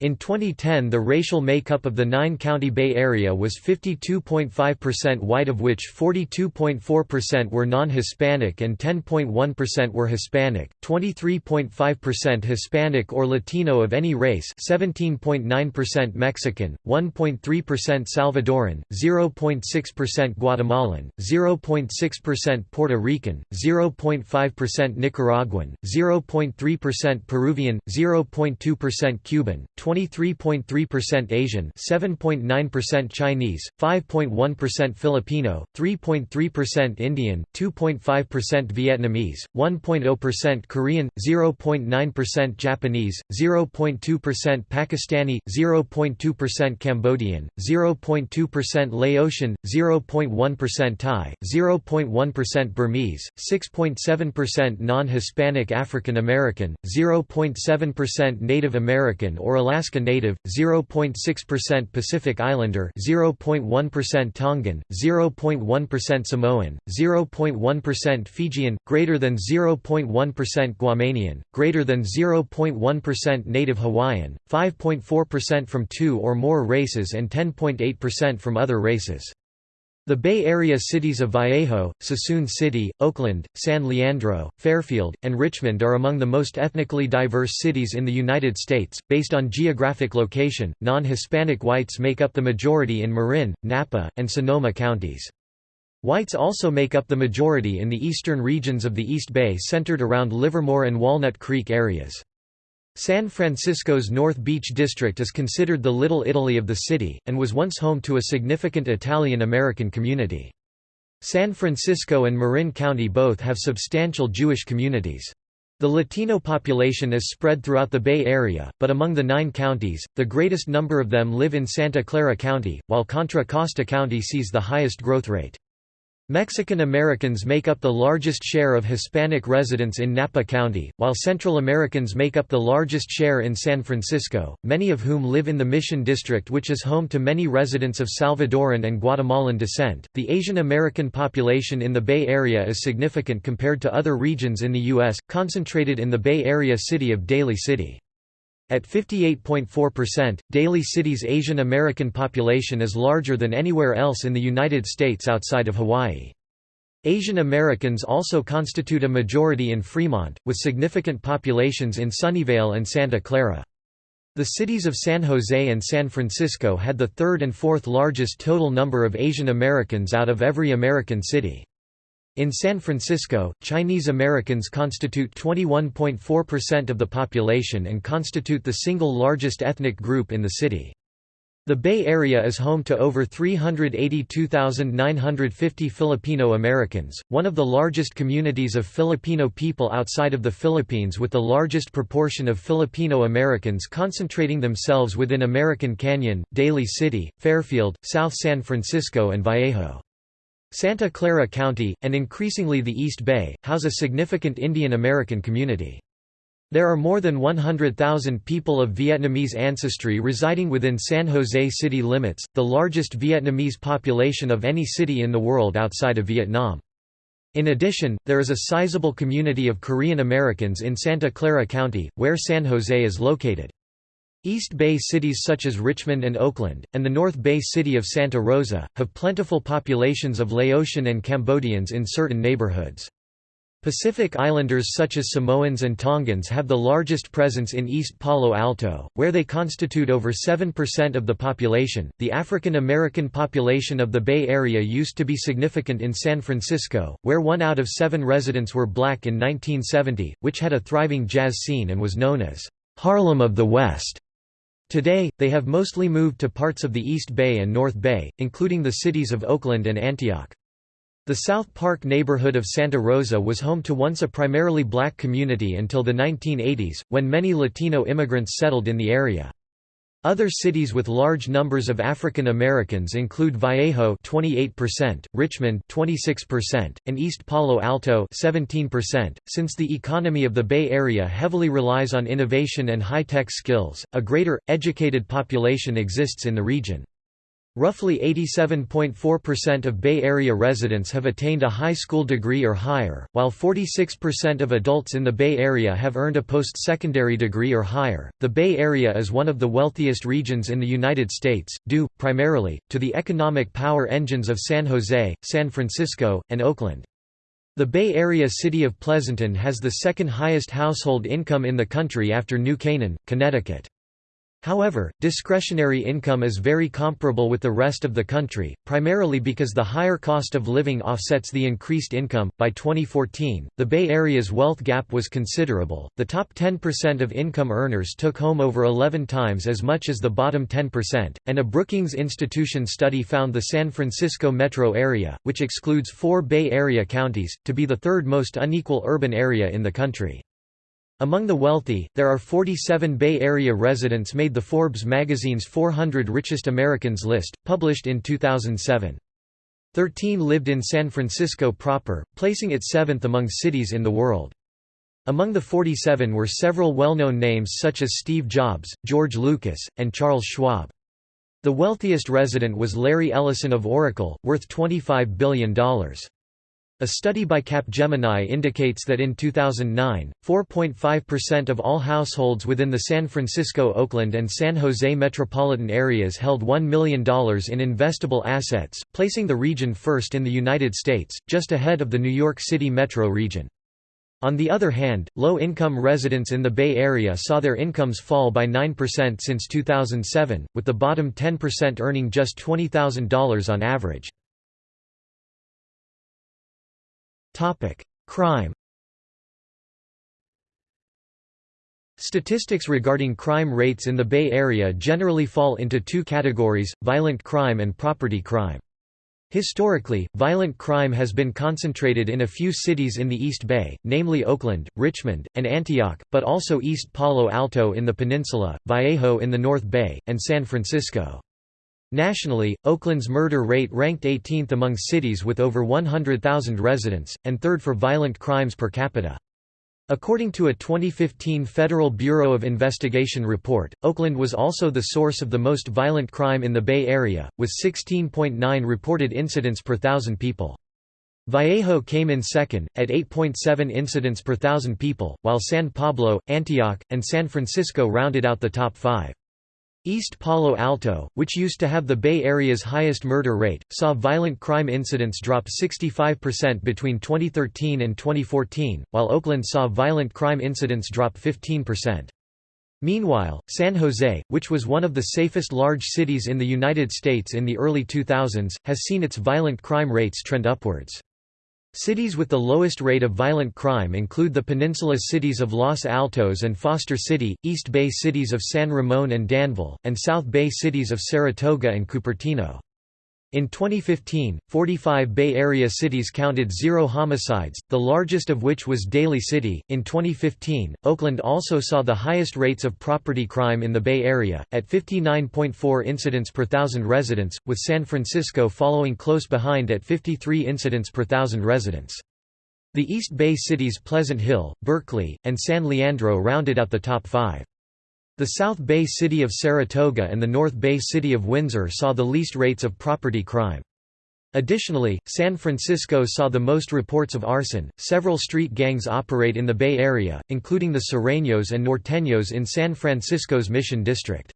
In 2010 the racial makeup of the nine-county Bay Area was 52.5% white of which 42.4% were non-Hispanic and 10.1% were Hispanic, 23.5% Hispanic or Latino of any race 17.9% Mexican, 1.3% Salvadoran, 0.6% Guatemalan, 0.6% Puerto Rican, 0.5% Nicaraguan, 0.3% Peruvian, 0.2% Cuban, 23.3% Asian, 7.9% Chinese, 5.1% Filipino, 3.3% Indian, 2.5% Vietnamese, 1.0% Korean, 0.9% Japanese, 0.2% Pakistani, 0.2% Cambodian, 0.2% Laotian, 0.1% Thai, 0.1% Burmese, 6.7% non-Hispanic African American, 0.7% Native American or Alaska Alaska Native, 0.6% Pacific Islander 0.1% Tongan, 0.1% Samoan, 0.1% Fijian, greater than 0.1% Guamanian, greater than 0.1% Native Hawaiian, 5.4% from two or more races and 10.8% from other races. The Bay Area cities of Vallejo, Suisun City, Oakland, San Leandro, Fairfield, and Richmond are among the most ethnically diverse cities in the United States. Based on geographic location, non Hispanic whites make up the majority in Marin, Napa, and Sonoma counties. Whites also make up the majority in the eastern regions of the East Bay centered around Livermore and Walnut Creek areas. San Francisco's North Beach district is considered the Little Italy of the city, and was once home to a significant Italian-American community. San Francisco and Marin County both have substantial Jewish communities. The Latino population is spread throughout the Bay Area, but among the nine counties, the greatest number of them live in Santa Clara County, while Contra Costa County sees the highest growth rate. Mexican Americans make up the largest share of Hispanic residents in Napa County, while Central Americans make up the largest share in San Francisco, many of whom live in the Mission District, which is home to many residents of Salvadoran and Guatemalan descent. The Asian American population in the Bay Area is significant compared to other regions in the U.S., concentrated in the Bay Area city of Daly City. At 58.4%, Daly City's Asian American population is larger than anywhere else in the United States outside of Hawaii. Asian Americans also constitute a majority in Fremont, with significant populations in Sunnyvale and Santa Clara. The cities of San Jose and San Francisco had the third and fourth largest total number of Asian Americans out of every American city. In San Francisco, Chinese Americans constitute 21.4% of the population and constitute the single largest ethnic group in the city. The Bay Area is home to over 382,950 Filipino Americans, one of the largest communities of Filipino people outside of the Philippines with the largest proportion of Filipino Americans concentrating themselves within American Canyon, Daly City, Fairfield, South San Francisco and Vallejo. Santa Clara County, and increasingly the East Bay, house a significant Indian American community. There are more than 100,000 people of Vietnamese ancestry residing within San Jose city limits, the largest Vietnamese population of any city in the world outside of Vietnam. In addition, there is a sizable community of Korean Americans in Santa Clara County, where San Jose is located. East Bay cities such as Richmond and Oakland, and the North Bay city of Santa Rosa, have plentiful populations of Laotian and Cambodians in certain neighborhoods. Pacific Islanders such as Samoans and Tongans have the largest presence in East Palo Alto, where they constitute over 7% of the population. The African American population of the Bay Area used to be significant in San Francisco, where one out of seven residents were black in 1970, which had a thriving jazz scene and was known as Harlem of the West. Today, they have mostly moved to parts of the East Bay and North Bay, including the cities of Oakland and Antioch. The South Park neighborhood of Santa Rosa was home to once a primarily black community until the 1980s, when many Latino immigrants settled in the area. Other cities with large numbers of African Americans include Vallejo 28%, Richmond 26%, and East Palo Alto 17%. Since the economy of the Bay Area heavily relies on innovation and high-tech skills, a greater educated population exists in the region. Roughly 87.4% of Bay Area residents have attained a high school degree or higher, while 46% of adults in the Bay Area have earned a post-secondary degree or higher. The Bay Area is one of the wealthiest regions in the United States, due, primarily, to the economic power engines of San Jose, San Francisco, and Oakland. The Bay Area city of Pleasanton has the second highest household income in the country after New Canaan, Connecticut. However, discretionary income is very comparable with the rest of the country, primarily because the higher cost of living offsets the increased income. By 2014, the Bay Area's wealth gap was considerable. The top 10% of income earners took home over 11 times as much as the bottom 10%, and a Brookings Institution study found the San Francisco metro area, which excludes four Bay Area counties, to be the third most unequal urban area in the country. Among the wealthy, there are 47 Bay Area residents made the Forbes magazine's 400 Richest Americans list, published in 2007. Thirteen lived in San Francisco proper, placing it seventh among cities in the world. Among the 47 were several well-known names such as Steve Jobs, George Lucas, and Charles Schwab. The wealthiest resident was Larry Ellison of Oracle, worth $25 billion. A study by Capgemini indicates that in 2009, 4.5% of all households within the San Francisco, Oakland and San Jose metropolitan areas held $1 million in investable assets, placing the region first in the United States, just ahead of the New York City metro region. On the other hand, low-income residents in the Bay Area saw their incomes fall by 9% since 2007, with the bottom 10% earning just $20,000 on average. Crime Statistics regarding crime rates in the Bay Area generally fall into two categories, violent crime and property crime. Historically, violent crime has been concentrated in a few cities in the East Bay, namely Oakland, Richmond, and Antioch, but also East Palo Alto in the peninsula, Vallejo in the North Bay, and San Francisco. Nationally, Oakland's murder rate ranked 18th among cities with over 100,000 residents, and third for violent crimes per capita. According to a 2015 Federal Bureau of Investigation report, Oakland was also the source of the most violent crime in the Bay Area, with 16.9 reported incidents per thousand people. Vallejo came in second, at 8.7 incidents per thousand people, while San Pablo, Antioch, and San Francisco rounded out the top five. East Palo Alto, which used to have the Bay Area's highest murder rate, saw violent crime incidents drop 65% between 2013 and 2014, while Oakland saw violent crime incidents drop 15%. Meanwhile, San Jose, which was one of the safest large cities in the United States in the early 2000s, has seen its violent crime rates trend upwards. Cities with the lowest rate of violent crime include the peninsula cities of Los Altos and Foster City, East Bay cities of San Ramon and Danville, and South Bay cities of Saratoga and Cupertino. In 2015, 45 Bay Area cities counted zero homicides, the largest of which was Daly City. In 2015, Oakland also saw the highest rates of property crime in the Bay Area, at 59.4 incidents per thousand residents, with San Francisco following close behind at 53 incidents per thousand residents. The East Bay cities Pleasant Hill, Berkeley, and San Leandro rounded out the top five. The South Bay city of Saratoga and the North Bay city of Windsor saw the least rates of property crime. Additionally, San Francisco saw the most reports of arson. Several street gangs operate in the Bay Area, including the Sureños and Norteños in San Francisco's Mission District.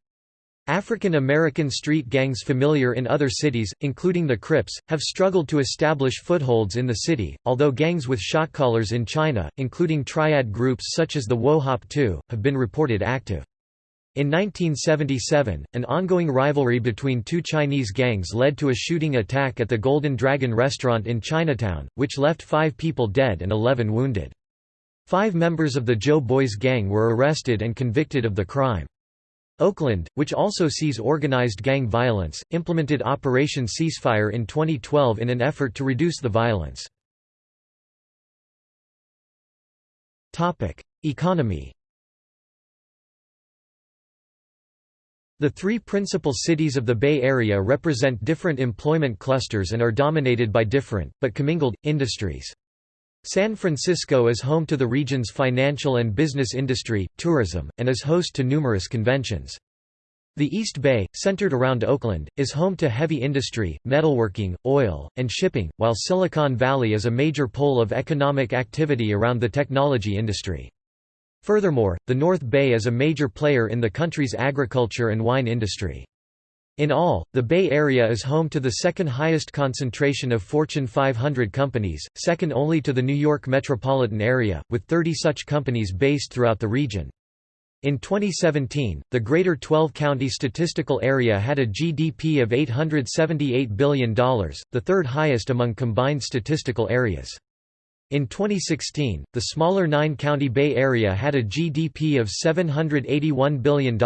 African American street gangs familiar in other cities, including the Crips, have struggled to establish footholds in the city, although gangs with shotcallers in China, including triad groups such as the Wo Hop To, have been reported active. In 1977, an ongoing rivalry between two Chinese gangs led to a shooting attack at the Golden Dragon restaurant in Chinatown, which left five people dead and 11 wounded. Five members of the Joe Boys gang were arrested and convicted of the crime. Oakland, which also sees organized gang violence, implemented Operation Ceasefire in 2012 in an effort to reduce the violence. Economy The three principal cities of the Bay Area represent different employment clusters and are dominated by different, but commingled, industries. San Francisco is home to the region's financial and business industry, tourism, and is host to numerous conventions. The East Bay, centered around Oakland, is home to heavy industry, metalworking, oil, and shipping, while Silicon Valley is a major pole of economic activity around the technology industry. Furthermore, the North Bay is a major player in the country's agriculture and wine industry. In all, the Bay Area is home to the second highest concentration of Fortune 500 companies, second only to the New York metropolitan area, with 30 such companies based throughout the region. In 2017, the Greater 12-County Statistical Area had a GDP of $878 billion, the third highest among combined statistical areas. In 2016, the smaller nine-county Bay Area had a GDP of $781 billion,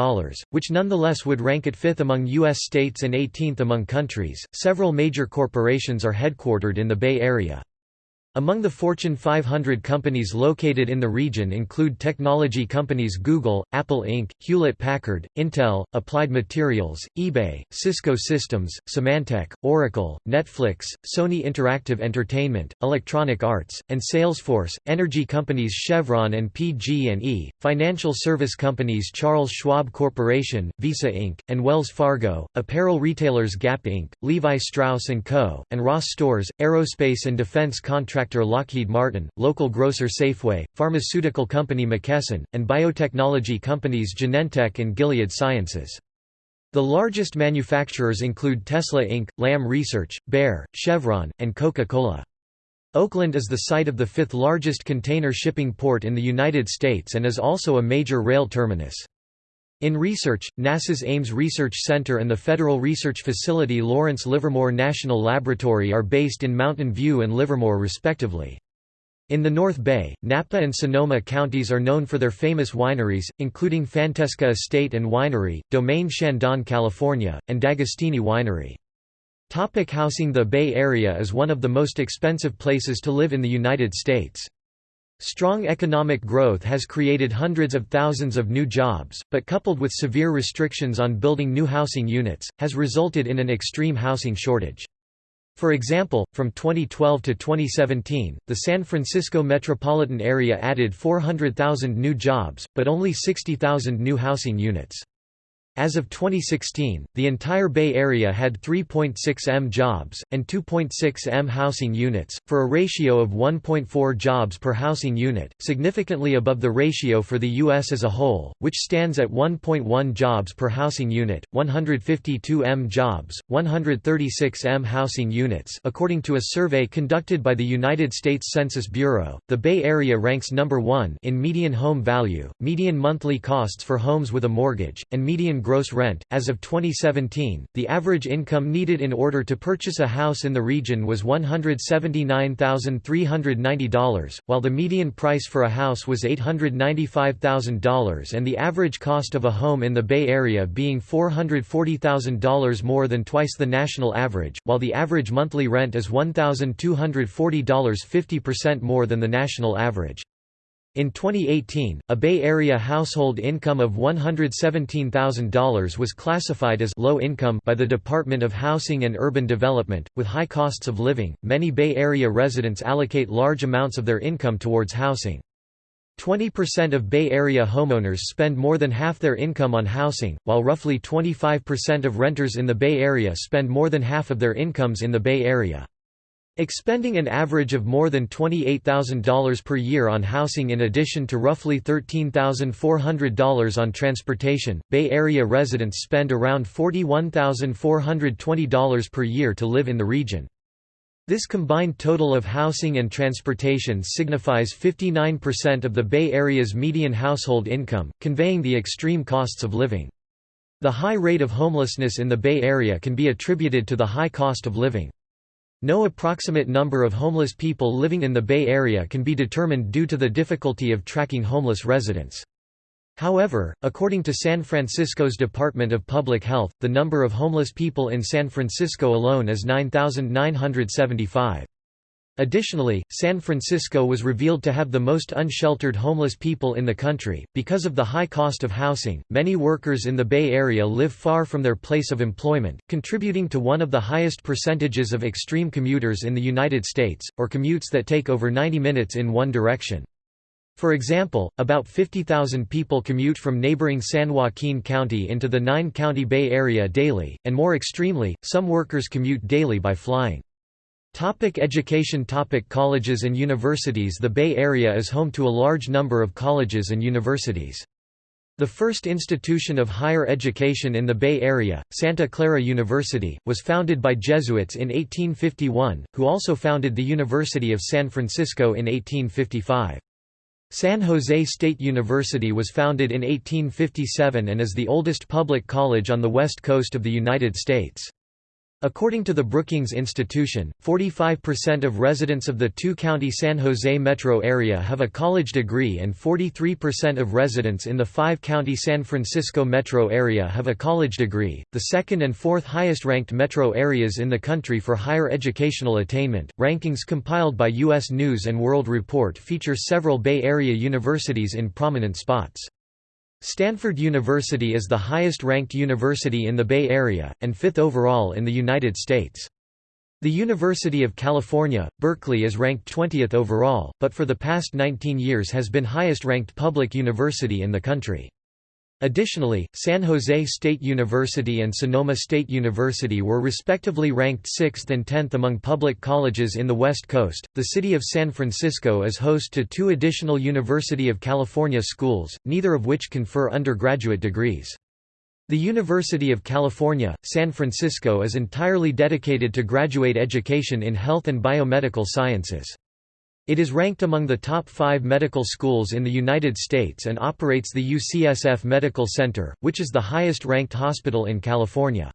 which nonetheless would rank it fifth among U.S. states and 18th among countries. Several major corporations are headquartered in the Bay Area. Among the Fortune 500 companies located in the region include technology companies Google, Apple Inc., Hewlett-Packard, Intel, Applied Materials, eBay, Cisco Systems, Symantec, Oracle, Netflix, Sony Interactive Entertainment, Electronic Arts, and Salesforce, energy companies Chevron and PG&E, financial service companies Charles Schwab Corporation, Visa Inc., and Wells Fargo, apparel retailers Gap Inc., Levi Strauss & Co., and Ross Stores, aerospace and defense contractors contractor Lockheed Martin, local grocer Safeway, pharmaceutical company McKesson, and biotechnology companies Genentech and Gilead Sciences. The largest manufacturers include Tesla Inc., Lam Research, Bayer, Chevron, and Coca-Cola. Oakland is the site of the fifth largest container shipping port in the United States and is also a major rail terminus. In research, NASA's Ames Research Center and the Federal Research Facility Lawrence Livermore National Laboratory are based in Mountain View and Livermore respectively. In the North Bay, Napa and Sonoma counties are known for their famous wineries, including Fantesca Estate and Winery, Domaine Chandon California, and D'Agostini Winery. Topic housing The Bay Area is one of the most expensive places to live in the United States. Strong economic growth has created hundreds of thousands of new jobs, but coupled with severe restrictions on building new housing units, has resulted in an extreme housing shortage. For example, from 2012 to 2017, the San Francisco metropolitan area added 400,000 new jobs, but only 60,000 new housing units. As of 2016, the entire Bay Area had 3.6 m jobs, and 2.6 m housing units, for a ratio of 1.4 jobs per housing unit, significantly above the ratio for the U.S. as a whole, which stands at 1.1 jobs per housing unit, 152 m jobs, 136 m housing units according to a survey conducted by the United States Census Bureau, the Bay Area ranks number one in median home value, median monthly costs for homes with a mortgage, and median gross rent. As of 2017, the average income needed in order to purchase a house in the region was $179,390, while the median price for a house was $895,000 and the average cost of a home in the Bay Area being $440,000 more than twice the national average, while the average monthly rent is $1,240 50% more than the national average. In 2018, a Bay Area household income of $117,000 was classified as low income by the Department of Housing and Urban Development. With high costs of living, many Bay Area residents allocate large amounts of their income towards housing. 20% of Bay Area homeowners spend more than half their income on housing, while roughly 25% of renters in the Bay Area spend more than half of their incomes in the Bay Area. Expending an average of more than $28,000 per year on housing in addition to roughly $13,400 on transportation, Bay Area residents spend around $41,420 per year to live in the region. This combined total of housing and transportation signifies 59% of the Bay Area's median household income, conveying the extreme costs of living. The high rate of homelessness in the Bay Area can be attributed to the high cost of living. No approximate number of homeless people living in the Bay Area can be determined due to the difficulty of tracking homeless residents. However, according to San Francisco's Department of Public Health, the number of homeless people in San Francisco alone is 9,975. Additionally, San Francisco was revealed to have the most unsheltered homeless people in the country. Because of the high cost of housing, many workers in the Bay Area live far from their place of employment, contributing to one of the highest percentages of extreme commuters in the United States, or commutes that take over 90 minutes in one direction. For example, about 50,000 people commute from neighboring San Joaquin County into the nine-county Bay Area daily, and more extremely, some workers commute daily by flying. Topic education Topic Colleges and universities The Bay Area is home to a large number of colleges and universities. The first institution of higher education in the Bay Area, Santa Clara University, was founded by Jesuits in 1851, who also founded the University of San Francisco in 1855. San Jose State University was founded in 1857 and is the oldest public college on the west coast of the United States. According to the Brookings Institution, 45% of residents of the two-county San Jose metro area have a college degree and 43% of residents in the five-county San Francisco metro area have a college degree, the second and fourth highest-ranked metro areas in the country for higher educational attainment. Rankings compiled by U.S. News & World Report feature several Bay Area universities in prominent spots. Stanford University is the highest-ranked university in the Bay Area, and fifth overall in the United States. The University of California, Berkeley is ranked 20th overall, but for the past 19 years has been highest-ranked public university in the country. Additionally, San Jose State University and Sonoma State University were respectively ranked 6th and 10th among public colleges in the West Coast. The city of San Francisco is host to two additional University of California schools, neither of which confer undergraduate degrees. The University of California, San Francisco is entirely dedicated to graduate education in health and biomedical sciences. It is ranked among the top five medical schools in the United States and operates the UCSF Medical Center, which is the highest-ranked hospital in California.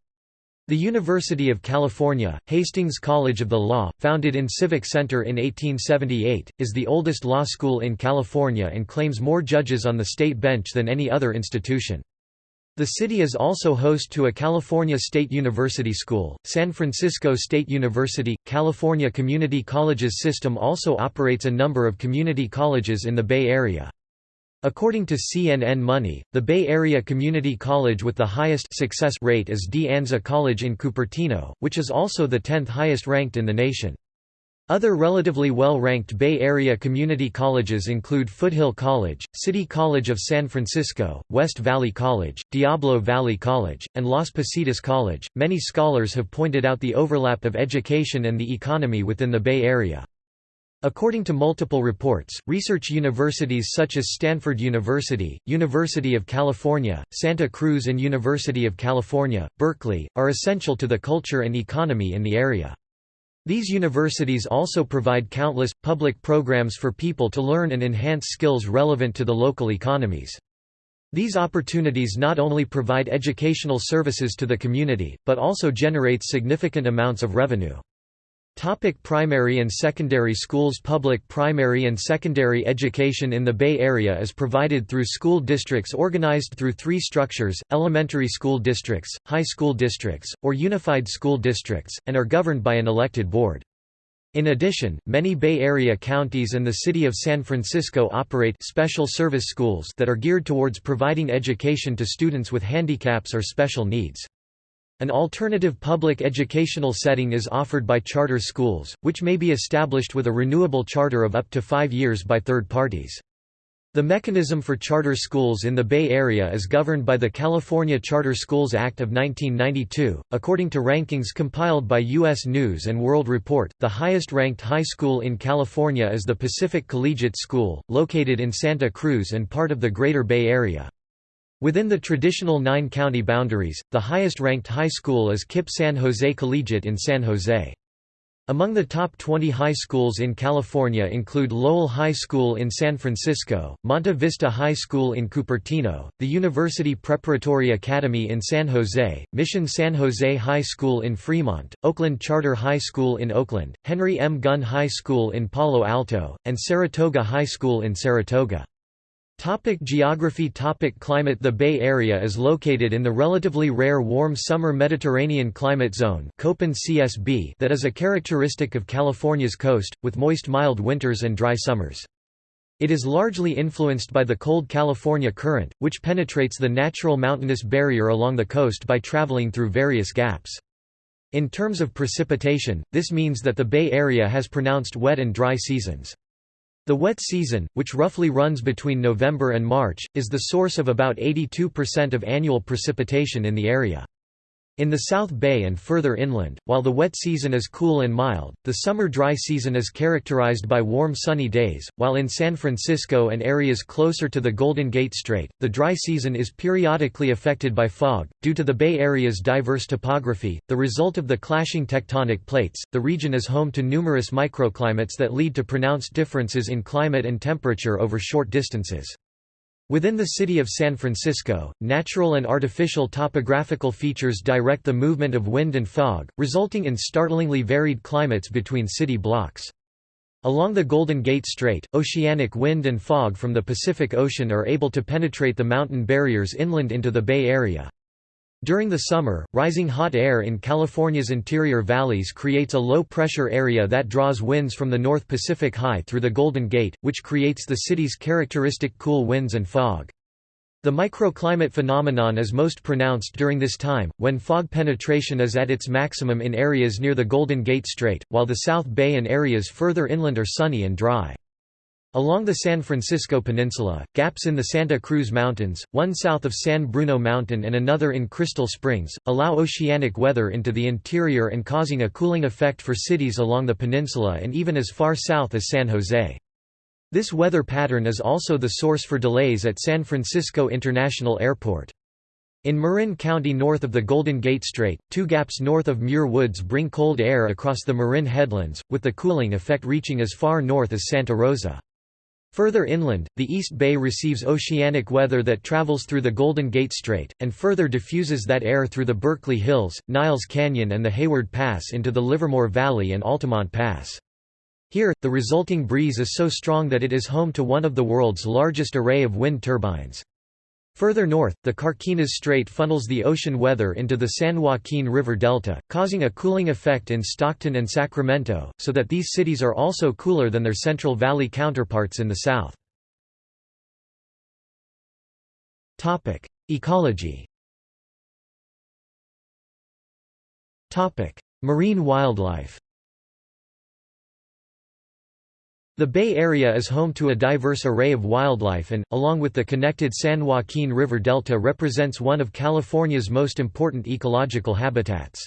The University of California, Hastings College of the Law, founded in Civic Center in 1878, is the oldest law school in California and claims more judges on the state bench than any other institution. The city is also host to a California State University school. San Francisco State University California Community Colleges system also operates a number of community colleges in the Bay Area. According to CNN Money, the Bay Area community college with the highest success rate is De Anza College in Cupertino, which is also the 10th highest ranked in the nation. Other relatively well-ranked Bay Area community colleges include Foothill College, City College of San Francisco, West Valley College, Diablo Valley College, and Las Positas College. Many scholars have pointed out the overlap of education and the economy within the Bay Area. According to multiple reports, research universities such as Stanford University, University of California, Santa Cruz and University of California, Berkeley, are essential to the culture and economy in the area. These universities also provide countless, public programs for people to learn and enhance skills relevant to the local economies. These opportunities not only provide educational services to the community, but also generates significant amounts of revenue. Topic primary and secondary schools Public primary and secondary education in the Bay Area is provided through school districts organized through three structures, elementary school districts, high school districts, or unified school districts, and are governed by an elected board. In addition, many Bay Area counties and the city of San Francisco operate special service schools that are geared towards providing education to students with handicaps or special needs. An alternative public educational setting is offered by charter schools, which may be established with a renewable charter of up to five years by third parties. The mechanism for charter schools in the Bay Area is governed by the California Charter Schools Act of 1992. According to rankings compiled by U.S. News and World Report, the highest ranked high school in California is the Pacific Collegiate School, located in Santa Cruz and part of the Greater Bay Area. Within the traditional nine-county boundaries, the highest-ranked high school is KIPP San Jose Collegiate in San Jose. Among the top 20 high schools in California include Lowell High School in San Francisco, Monte Vista High School in Cupertino, the University Preparatory Academy in San Jose, Mission San Jose High School in Fremont, Oakland Charter High School in Oakland, Henry M. Gunn High School in Palo Alto, and Saratoga High School in Saratoga. Topic geography Topic Climate The Bay Area is located in the relatively rare warm summer Mediterranean climate zone CSB that is a characteristic of California's coast, with moist mild winters and dry summers. It is largely influenced by the cold California current, which penetrates the natural mountainous barrier along the coast by traveling through various gaps. In terms of precipitation, this means that the Bay Area has pronounced wet and dry seasons. The wet season, which roughly runs between November and March, is the source of about 82% of annual precipitation in the area. In the South Bay and further inland, while the wet season is cool and mild, the summer dry season is characterized by warm sunny days, while in San Francisco and areas closer to the Golden Gate Strait, the dry season is periodically affected by fog. Due to the Bay Area's diverse topography, the result of the clashing tectonic plates, the region is home to numerous microclimates that lead to pronounced differences in climate and temperature over short distances. Within the city of San Francisco, natural and artificial topographical features direct the movement of wind and fog, resulting in startlingly varied climates between city blocks. Along the Golden Gate Strait, oceanic wind and fog from the Pacific Ocean are able to penetrate the mountain barriers inland into the Bay Area. During the summer, rising hot air in California's interior valleys creates a low-pressure area that draws winds from the North Pacific High through the Golden Gate, which creates the city's characteristic cool winds and fog. The microclimate phenomenon is most pronounced during this time, when fog penetration is at its maximum in areas near the Golden Gate Strait, while the South Bay and areas further inland are sunny and dry. Along the San Francisco Peninsula, gaps in the Santa Cruz Mountains, one south of San Bruno Mountain and another in Crystal Springs, allow oceanic weather into the interior and causing a cooling effect for cities along the peninsula and even as far south as San Jose. This weather pattern is also the source for delays at San Francisco International Airport. In Marin County north of the Golden Gate Strait, two gaps north of Muir Woods bring cold air across the Marin headlands, with the cooling effect reaching as far north as Santa Rosa. Further inland, the East Bay receives oceanic weather that travels through the Golden Gate Strait, and further diffuses that air through the Berkeley Hills, Niles Canyon and the Hayward Pass into the Livermore Valley and Altamont Pass. Here, the resulting breeze is so strong that it is home to one of the world's largest array of wind turbines. Further north, the Carquinez Strait funnels the ocean weather into the San Joaquin River Delta, causing a cooling effect in Stockton and Sacramento, so that these cities are also cooler than their Central Valley counterparts in the south. Ecology Marine wildlife The Bay Area is home to a diverse array of wildlife and, along with the connected San Joaquin River Delta represents one of California's most important ecological habitats.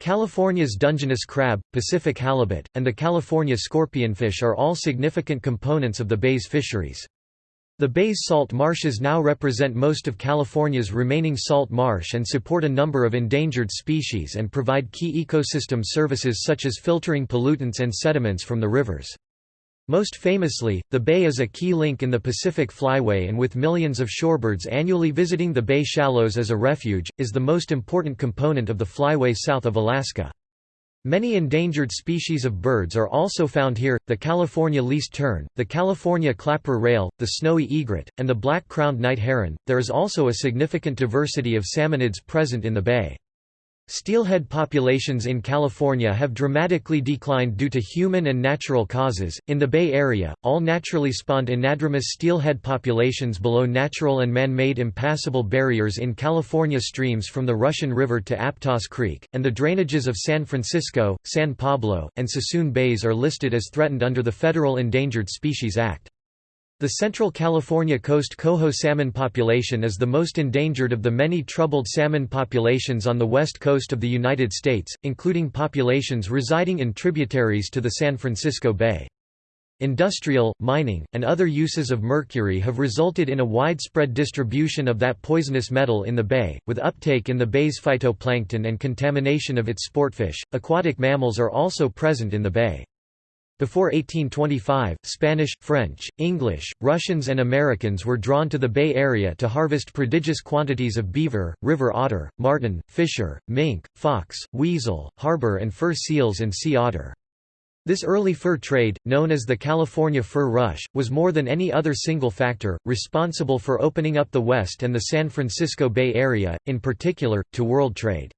California's Dungeness crab, Pacific halibut, and the California scorpionfish are all significant components of the bay's fisheries. The bay's salt marshes now represent most of California's remaining salt marsh and support a number of endangered species and provide key ecosystem services such as filtering pollutants and sediments from the rivers. Most famously, the bay is a key link in the Pacific Flyway and with millions of shorebirds annually visiting the bay shallows as a refuge, is the most important component of the flyway south of Alaska. Many endangered species of birds are also found here, the California least tern, the California clapper rail, the snowy egret, and the black-crowned night heron. There is also a significant diversity of salmonids present in the bay. Steelhead populations in California have dramatically declined due to human and natural causes. In the Bay Area, all naturally spawned anadromous steelhead populations below natural and man made impassable barriers in California streams from the Russian River to Aptos Creek, and the drainages of San Francisco, San Pablo, and Suisun Bays are listed as threatened under the Federal Endangered Species Act. The Central California coast coho salmon population is the most endangered of the many troubled salmon populations on the west coast of the United States, including populations residing in tributaries to the San Francisco Bay. Industrial, mining, and other uses of mercury have resulted in a widespread distribution of that poisonous metal in the bay, with uptake in the bay's phytoplankton and contamination of its sportfish. Aquatic mammals are also present in the bay. Before 1825, Spanish, French, English, Russians and Americans were drawn to the Bay Area to harvest prodigious quantities of beaver, river otter, marten, fisher, mink, fox, weasel, harbor and fur seals and sea otter. This early fur trade, known as the California Fur Rush, was more than any other single factor, responsible for opening up the West and the San Francisco Bay Area, in particular, to world trade.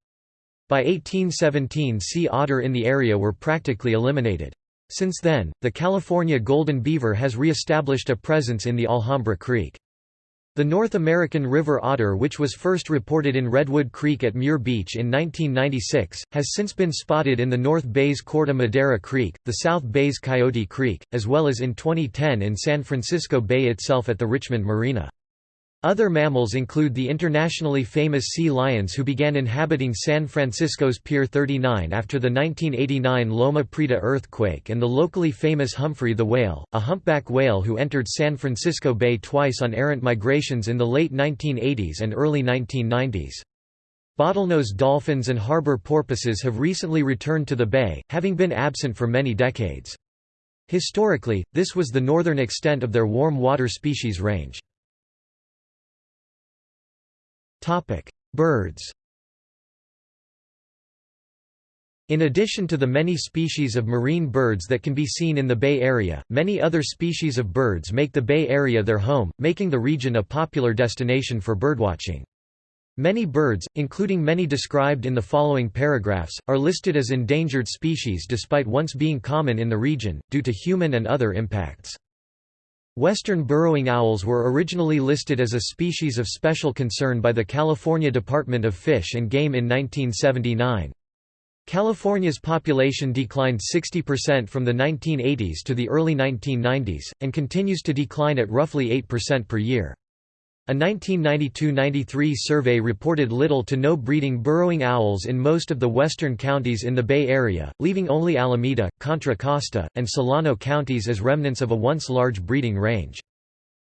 By 1817 sea otter in the area were practically eliminated. Since then, the California golden beaver has re-established a presence in the Alhambra Creek. The North American river otter which was first reported in Redwood Creek at Muir Beach in 1996, has since been spotted in the North Bay's Corte Madera Creek, the South Bay's Coyote Creek, as well as in 2010 in San Francisco Bay itself at the Richmond Marina. Other mammals include the internationally famous sea lions who began inhabiting San Francisco's Pier 39 after the 1989 Loma Prieta earthquake and the locally famous Humphrey the whale, a humpback whale who entered San Francisco Bay twice on errant migrations in the late 1980s and early 1990s. Bottlenose dolphins and harbor porpoises have recently returned to the bay, having been absent for many decades. Historically, this was the northern extent of their warm water species range. Topic: Birds. In addition to the many species of marine birds that can be seen in the Bay Area, many other species of birds make the Bay Area their home, making the region a popular destination for birdwatching. Many birds, including many described in the following paragraphs, are listed as endangered species despite once being common in the region, due to human and other impacts. Western burrowing owls were originally listed as a species of special concern by the California Department of Fish and Game in 1979. California's population declined 60% from the 1980s to the early 1990s, and continues to decline at roughly 8% per year. A 1992–93 survey reported little to no breeding burrowing owls in most of the western counties in the Bay Area, leaving only Alameda, Contra Costa, and Solano counties as remnants of a once large breeding range.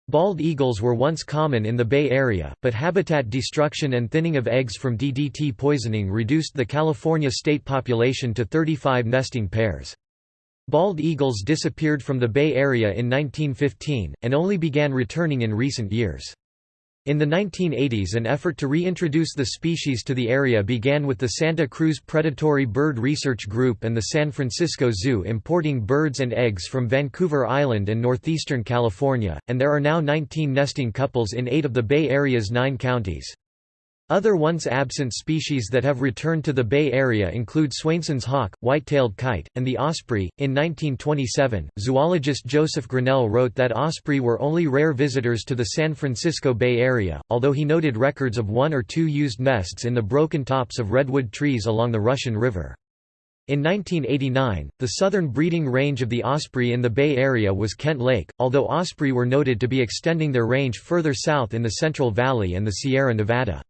Bald eagles were once common in the Bay Area, but habitat destruction and thinning of eggs from DDT poisoning reduced the California state population to 35 nesting pairs. Bald eagles disappeared from the Bay Area in 1915, and only began returning in recent years. In the 1980s an effort to reintroduce the species to the area began with the Santa Cruz Predatory Bird Research Group and the San Francisco Zoo importing birds and eggs from Vancouver Island and northeastern California, and there are now 19 nesting couples in eight of the Bay Area's nine counties. Other once absent species that have returned to the Bay Area include Swainson's hawk, white-tailed kite, and the osprey. In 1927, zoologist Joseph Grinnell wrote that osprey were only rare visitors to the San Francisco Bay Area, although he noted records of one or two used nests in the broken tops of redwood trees along the Russian River. In 1989, the southern breeding range of the osprey in the Bay Area was Kent Lake, although osprey were noted to be extending their range further south in the Central Valley and the Sierra Nevada.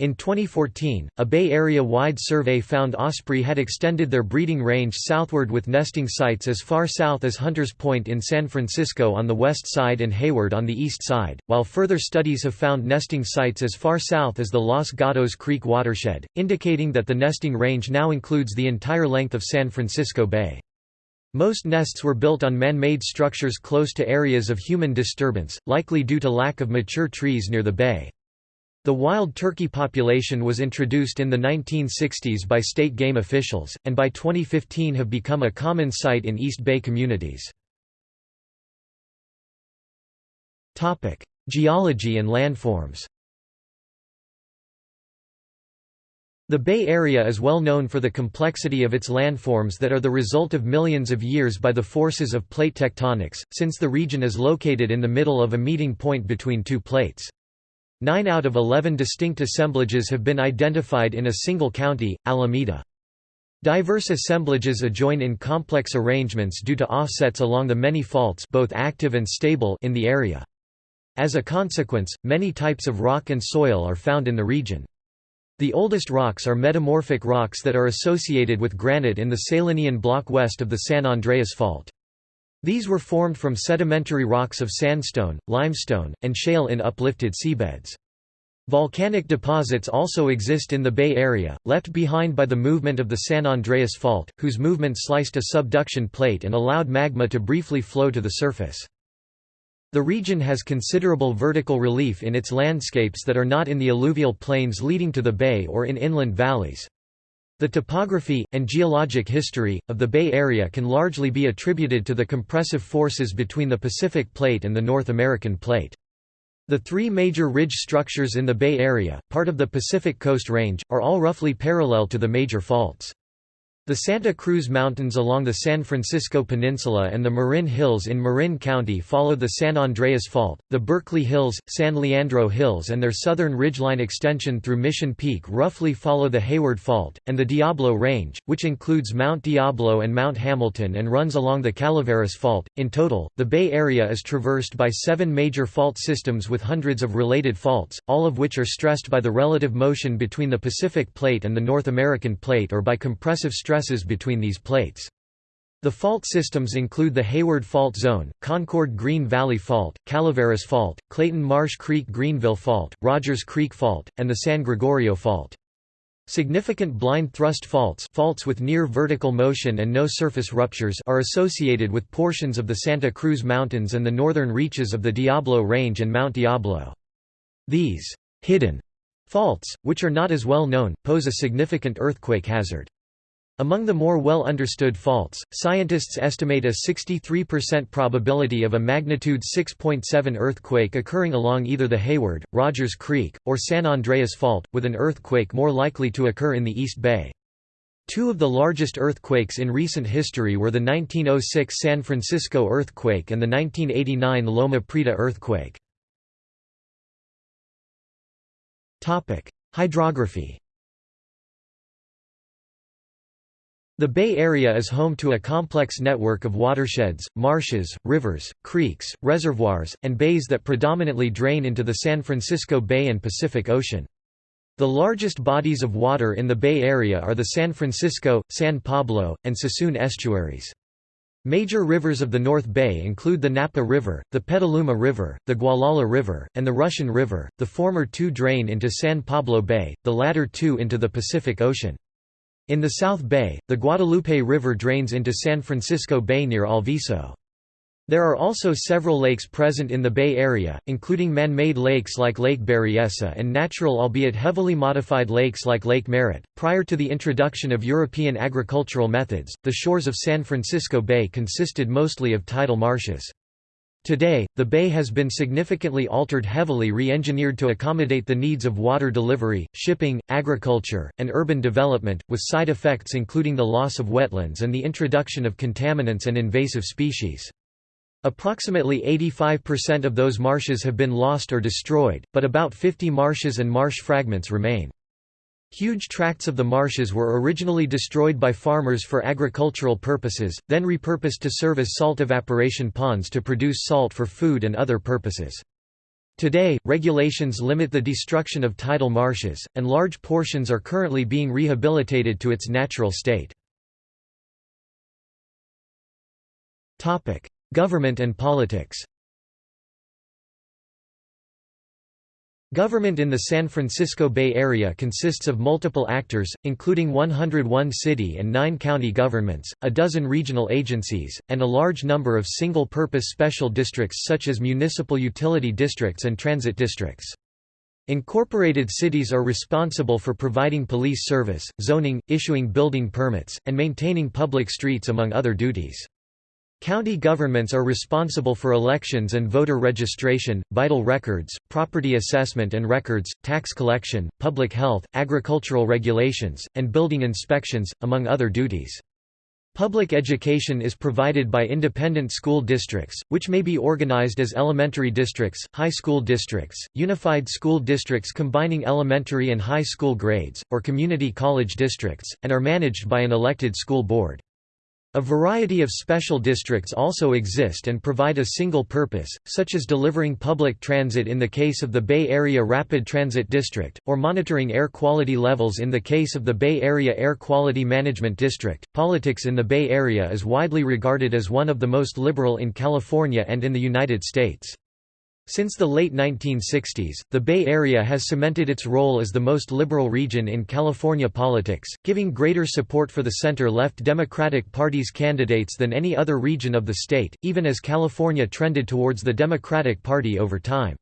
In 2014, a Bay Area-wide survey found osprey had extended their breeding range southward with nesting sites as far south as Hunters Point in San Francisco on the west side and Hayward on the east side, while further studies have found nesting sites as far south as the Los Gatos Creek watershed, indicating that the nesting range now includes the entire length of San Francisco Bay. Most nests were built on man-made structures close to areas of human disturbance, likely due to lack of mature trees near the bay. The wild turkey population was introduced in the 1960s by state game officials, and by 2015 have become a common sight in East Bay communities. Geology and landforms The Bay Area is well known for the complexity of its landforms that are the result of millions of years by the forces of plate tectonics, since the region is located in the middle of a meeting point between two plates. Nine out of eleven distinct assemblages have been identified in a single county, Alameda. Diverse assemblages adjoin in complex arrangements due to offsets along the many faults both active and stable in the area. As a consequence, many types of rock and soil are found in the region. The oldest rocks are metamorphic rocks that are associated with granite in the Salinian block west of the San Andreas Fault. These were formed from sedimentary rocks of sandstone, limestone, and shale in uplifted seabeds. Volcanic deposits also exist in the Bay Area, left behind by the movement of the San Andreas Fault, whose movement sliced a subduction plate and allowed magma to briefly flow to the surface. The region has considerable vertical relief in its landscapes that are not in the alluvial plains leading to the bay or in inland valleys. The topography, and geologic history, of the Bay Area can largely be attributed to the compressive forces between the Pacific Plate and the North American Plate. The three major ridge structures in the Bay Area, part of the Pacific Coast Range, are all roughly parallel to the major faults. The Santa Cruz Mountains along the San Francisco Peninsula and the Marin Hills in Marin County follow the San Andreas Fault, the Berkeley Hills, San Leandro Hills and their southern ridgeline extension through Mission Peak roughly follow the Hayward Fault, and the Diablo Range, which includes Mount Diablo and Mount Hamilton and runs along the Calaveras Fault. In total, the Bay Area is traversed by seven major fault systems with hundreds of related faults, all of which are stressed by the relative motion between the Pacific Plate and the North American Plate or by compressive stress stresses between these plates. The fault systems include the Hayward Fault Zone, Concord Green Valley Fault, Calaveras Fault, Clayton Marsh Creek Greenville Fault, Rodgers Creek Fault, and the San Gregorio Fault. Significant blind thrust faults faults with near vertical motion and no surface ruptures are associated with portions of the Santa Cruz Mountains and the northern reaches of the Diablo Range and Mount Diablo. These hidden faults, which are not as well known, pose a significant earthquake hazard. Among the more well-understood faults, scientists estimate a 63% probability of a magnitude 6.7 earthquake occurring along either the Hayward, Rodgers Creek, or San Andreas Fault, with an earthquake more likely to occur in the East Bay. Two of the largest earthquakes in recent history were the 1906 San Francisco earthquake and the 1989 Loma Prieta earthquake. Hydrography The Bay Area is home to a complex network of watersheds, marshes, rivers, creeks, reservoirs, and bays that predominantly drain into the San Francisco Bay and Pacific Ocean. The largest bodies of water in the Bay Area are the San Francisco, San Pablo, and Suisun estuaries. Major rivers of the North Bay include the Napa River, the Petaluma River, the Gualala River, and the Russian River, the former two drain into San Pablo Bay, the latter two into the Pacific Ocean. In the South Bay, the Guadalupe River drains into San Francisco Bay near Alviso. There are also several lakes present in the Bay Area, including man-made lakes like Lake Berryessa and natural albeit heavily modified lakes like Lake Merritt. Prior to the introduction of European agricultural methods, the shores of San Francisco Bay consisted mostly of tidal marshes. Today, the bay has been significantly altered heavily re-engineered to accommodate the needs of water delivery, shipping, agriculture, and urban development, with side effects including the loss of wetlands and the introduction of contaminants and invasive species. Approximately 85% of those marshes have been lost or destroyed, but about 50 marshes and marsh fragments remain. Huge tracts of the marshes were originally destroyed by farmers for agricultural purposes, then repurposed to serve as salt evaporation ponds to produce salt for food and other purposes. Today, regulations limit the destruction of tidal marshes, and large portions are currently being rehabilitated to its natural state. Government and politics Government in the San Francisco Bay Area consists of multiple actors, including 101 city and 9 county governments, a dozen regional agencies, and a large number of single-purpose special districts such as municipal utility districts and transit districts. Incorporated cities are responsible for providing police service, zoning, issuing building permits, and maintaining public streets among other duties. County governments are responsible for elections and voter registration, vital records, property assessment and records, tax collection, public health, agricultural regulations, and building inspections, among other duties. Public education is provided by independent school districts, which may be organized as elementary districts, high school districts, unified school districts combining elementary and high school grades, or community college districts, and are managed by an elected school board. A variety of special districts also exist and provide a single purpose, such as delivering public transit in the case of the Bay Area Rapid Transit District, or monitoring air quality levels in the case of the Bay Area Air Quality Management District. Politics in the Bay Area is widely regarded as one of the most liberal in California and in the United States. Since the late 1960s, the Bay Area has cemented its role as the most liberal region in California politics, giving greater support for the center-left Democratic Party's candidates than any other region of the state, even as California trended towards the Democratic Party over time.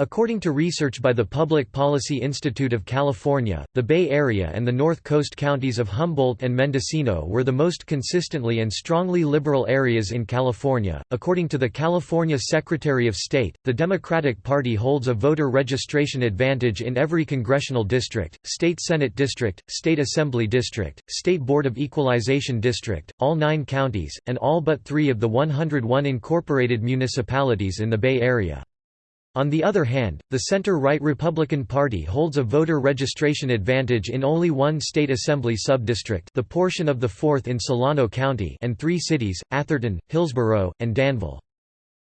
According to research by the Public Policy Institute of California, the Bay Area and the North Coast counties of Humboldt and Mendocino were the most consistently and strongly liberal areas in California. According to the California Secretary of State, the Democratic Party holds a voter registration advantage in every congressional district, state Senate district, state Assembly district, state Board of Equalization district, all nine counties, and all but three of the 101 incorporated municipalities in the Bay Area. On the other hand, the center-right Republican Party holds a voter registration advantage in only one state assembly subdistrict the portion of the 4th in Solano County and three cities, Atherton, Hillsborough, and Danville.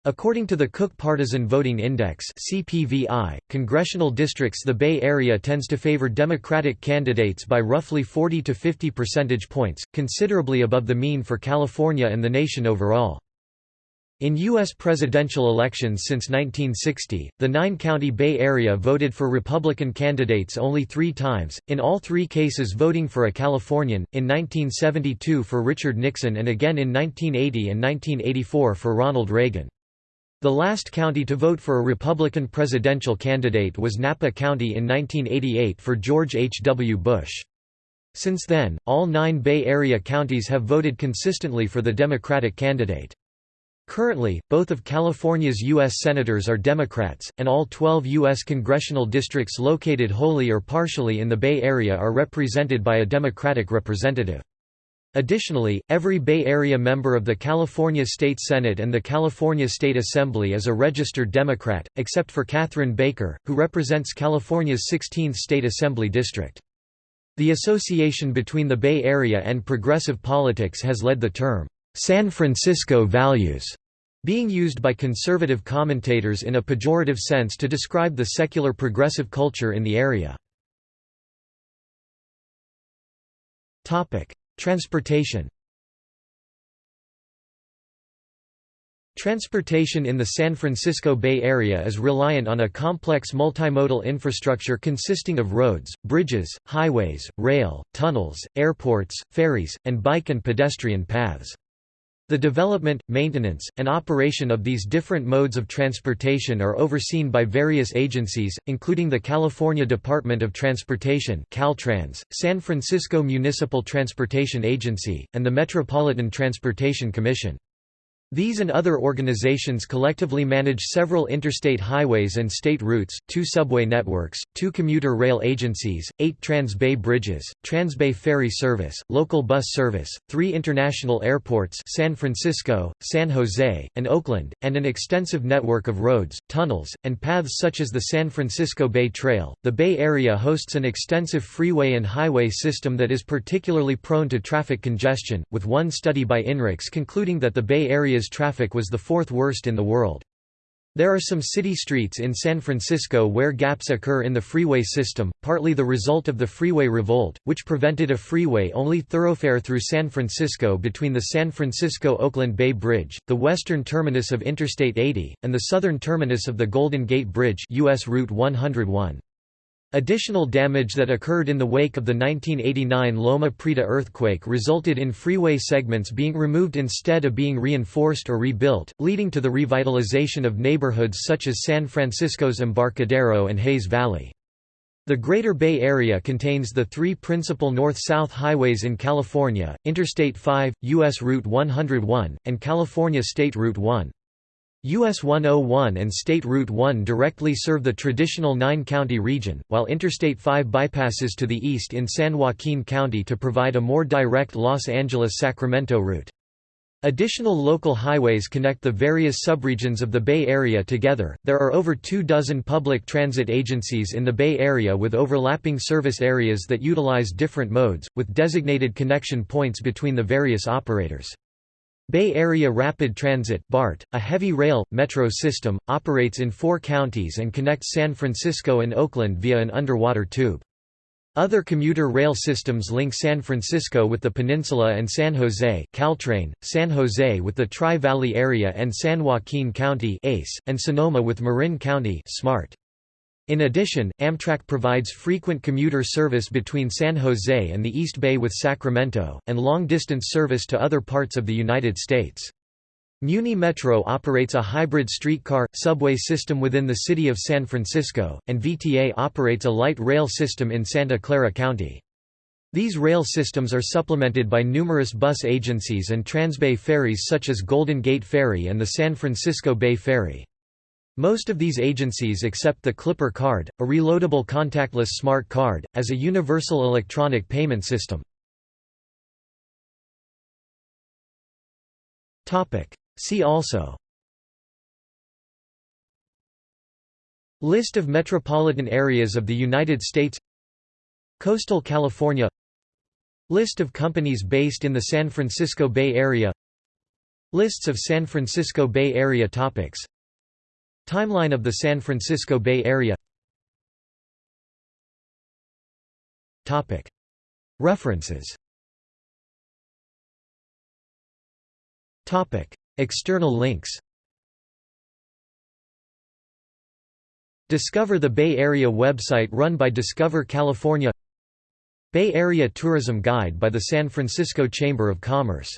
According to the Cook Partisan Voting Index CPVI, congressional districts the Bay Area tends to favor Democratic candidates by roughly 40 to 50 percentage points, considerably above the mean for California and the nation overall. In U.S. presidential elections since 1960, the nine-county Bay Area voted for Republican candidates only three times, in all three cases voting for a Californian, in 1972 for Richard Nixon and again in 1980 and 1984 for Ronald Reagan. The last county to vote for a Republican presidential candidate was Napa County in 1988 for George H. W. Bush. Since then, all nine Bay Area counties have voted consistently for the Democratic candidate. Currently, both of California's U.S. Senators are Democrats, and all 12 U.S. congressional districts located wholly or partially in the Bay Area are represented by a Democratic representative. Additionally, every Bay Area member of the California State Senate and the California State Assembly is a registered Democrat, except for Catharine Baker, who represents California's 16th State Assembly district. The association between the Bay Area and progressive politics has led the term, San Francisco values being used by conservative commentators in a pejorative sense to describe the secular progressive culture in the area. Transportation Transportation in the San Francisco Bay Area is reliant on a complex multimodal infrastructure consisting of roads, bridges, highways, rail, tunnels, airports, ferries, and bike and pedestrian paths. The development, maintenance, and operation of these different modes of transportation are overseen by various agencies, including the California Department of Transportation Caltrans, San Francisco Municipal Transportation Agency, and the Metropolitan Transportation Commission. These and other organizations collectively manage several interstate highways and state routes, two subway networks, two commuter rail agencies, eight Trans-Bay bridges, Trans-Bay ferry service, local bus service, three international airports San Francisco, San Jose, and Oakland, and an extensive network of roads, tunnels, and paths such as the San Francisco Bay Trail. The Bay Area hosts an extensive freeway and highway system that is particularly prone to traffic congestion, with one study by INRIX concluding that the Bay Area's traffic was the fourth worst in the world. There are some city streets in San Francisco where gaps occur in the freeway system, partly the result of the freeway revolt, which prevented a freeway-only thoroughfare through San Francisco between the San Francisco-Oakland Bay Bridge, the western terminus of Interstate 80, and the southern terminus of the Golden Gate Bridge US Route 101. Additional damage that occurred in the wake of the 1989 Loma Prieta earthquake resulted in freeway segments being removed instead of being reinforced or rebuilt, leading to the revitalization of neighborhoods such as San Francisco's Embarcadero and Hayes Valley. The Greater Bay Area contains the three principal north-south highways in California, Interstate 5, U.S. Route 101, and California State Route 1. US 101 and State Route 1 directly serve the traditional nine-county region, while Interstate 5 bypasses to the east in San Joaquin County to provide a more direct Los Angeles-Sacramento route. Additional local highways connect the various subregions of the Bay Area together. There are over two dozen public transit agencies in the Bay Area with overlapping service areas that utilize different modes, with designated connection points between the various operators. Bay Area Rapid Transit BART, a heavy rail, metro system, operates in four counties and connects San Francisco and Oakland via an underwater tube. Other commuter rail systems link San Francisco with the peninsula and San Jose Caltrain, San Jose with the Tri-Valley area and San Joaquin County ACE, and Sonoma with Marin County SMART. In addition, Amtrak provides frequent commuter service between San Jose and the East Bay with Sacramento, and long-distance service to other parts of the United States. Muni Metro operates a hybrid streetcar, subway system within the city of San Francisco, and VTA operates a light rail system in Santa Clara County. These rail systems are supplemented by numerous bus agencies and Transbay ferries such as Golden Gate Ferry and the San Francisco Bay Ferry. Most of these agencies accept the Clipper card, a reloadable contactless smart card, as a universal electronic payment system. See also. List of metropolitan areas of the United States. Coastal California. List of companies based in the San Francisco Bay Area. Lists of San Francisco Bay Area topics Timeline of the San Francisco Bay Area. References. External links. Discover the Bay Area website run by Discover California. Bay Area Tourism Guide by the San Francisco Chamber of Commerce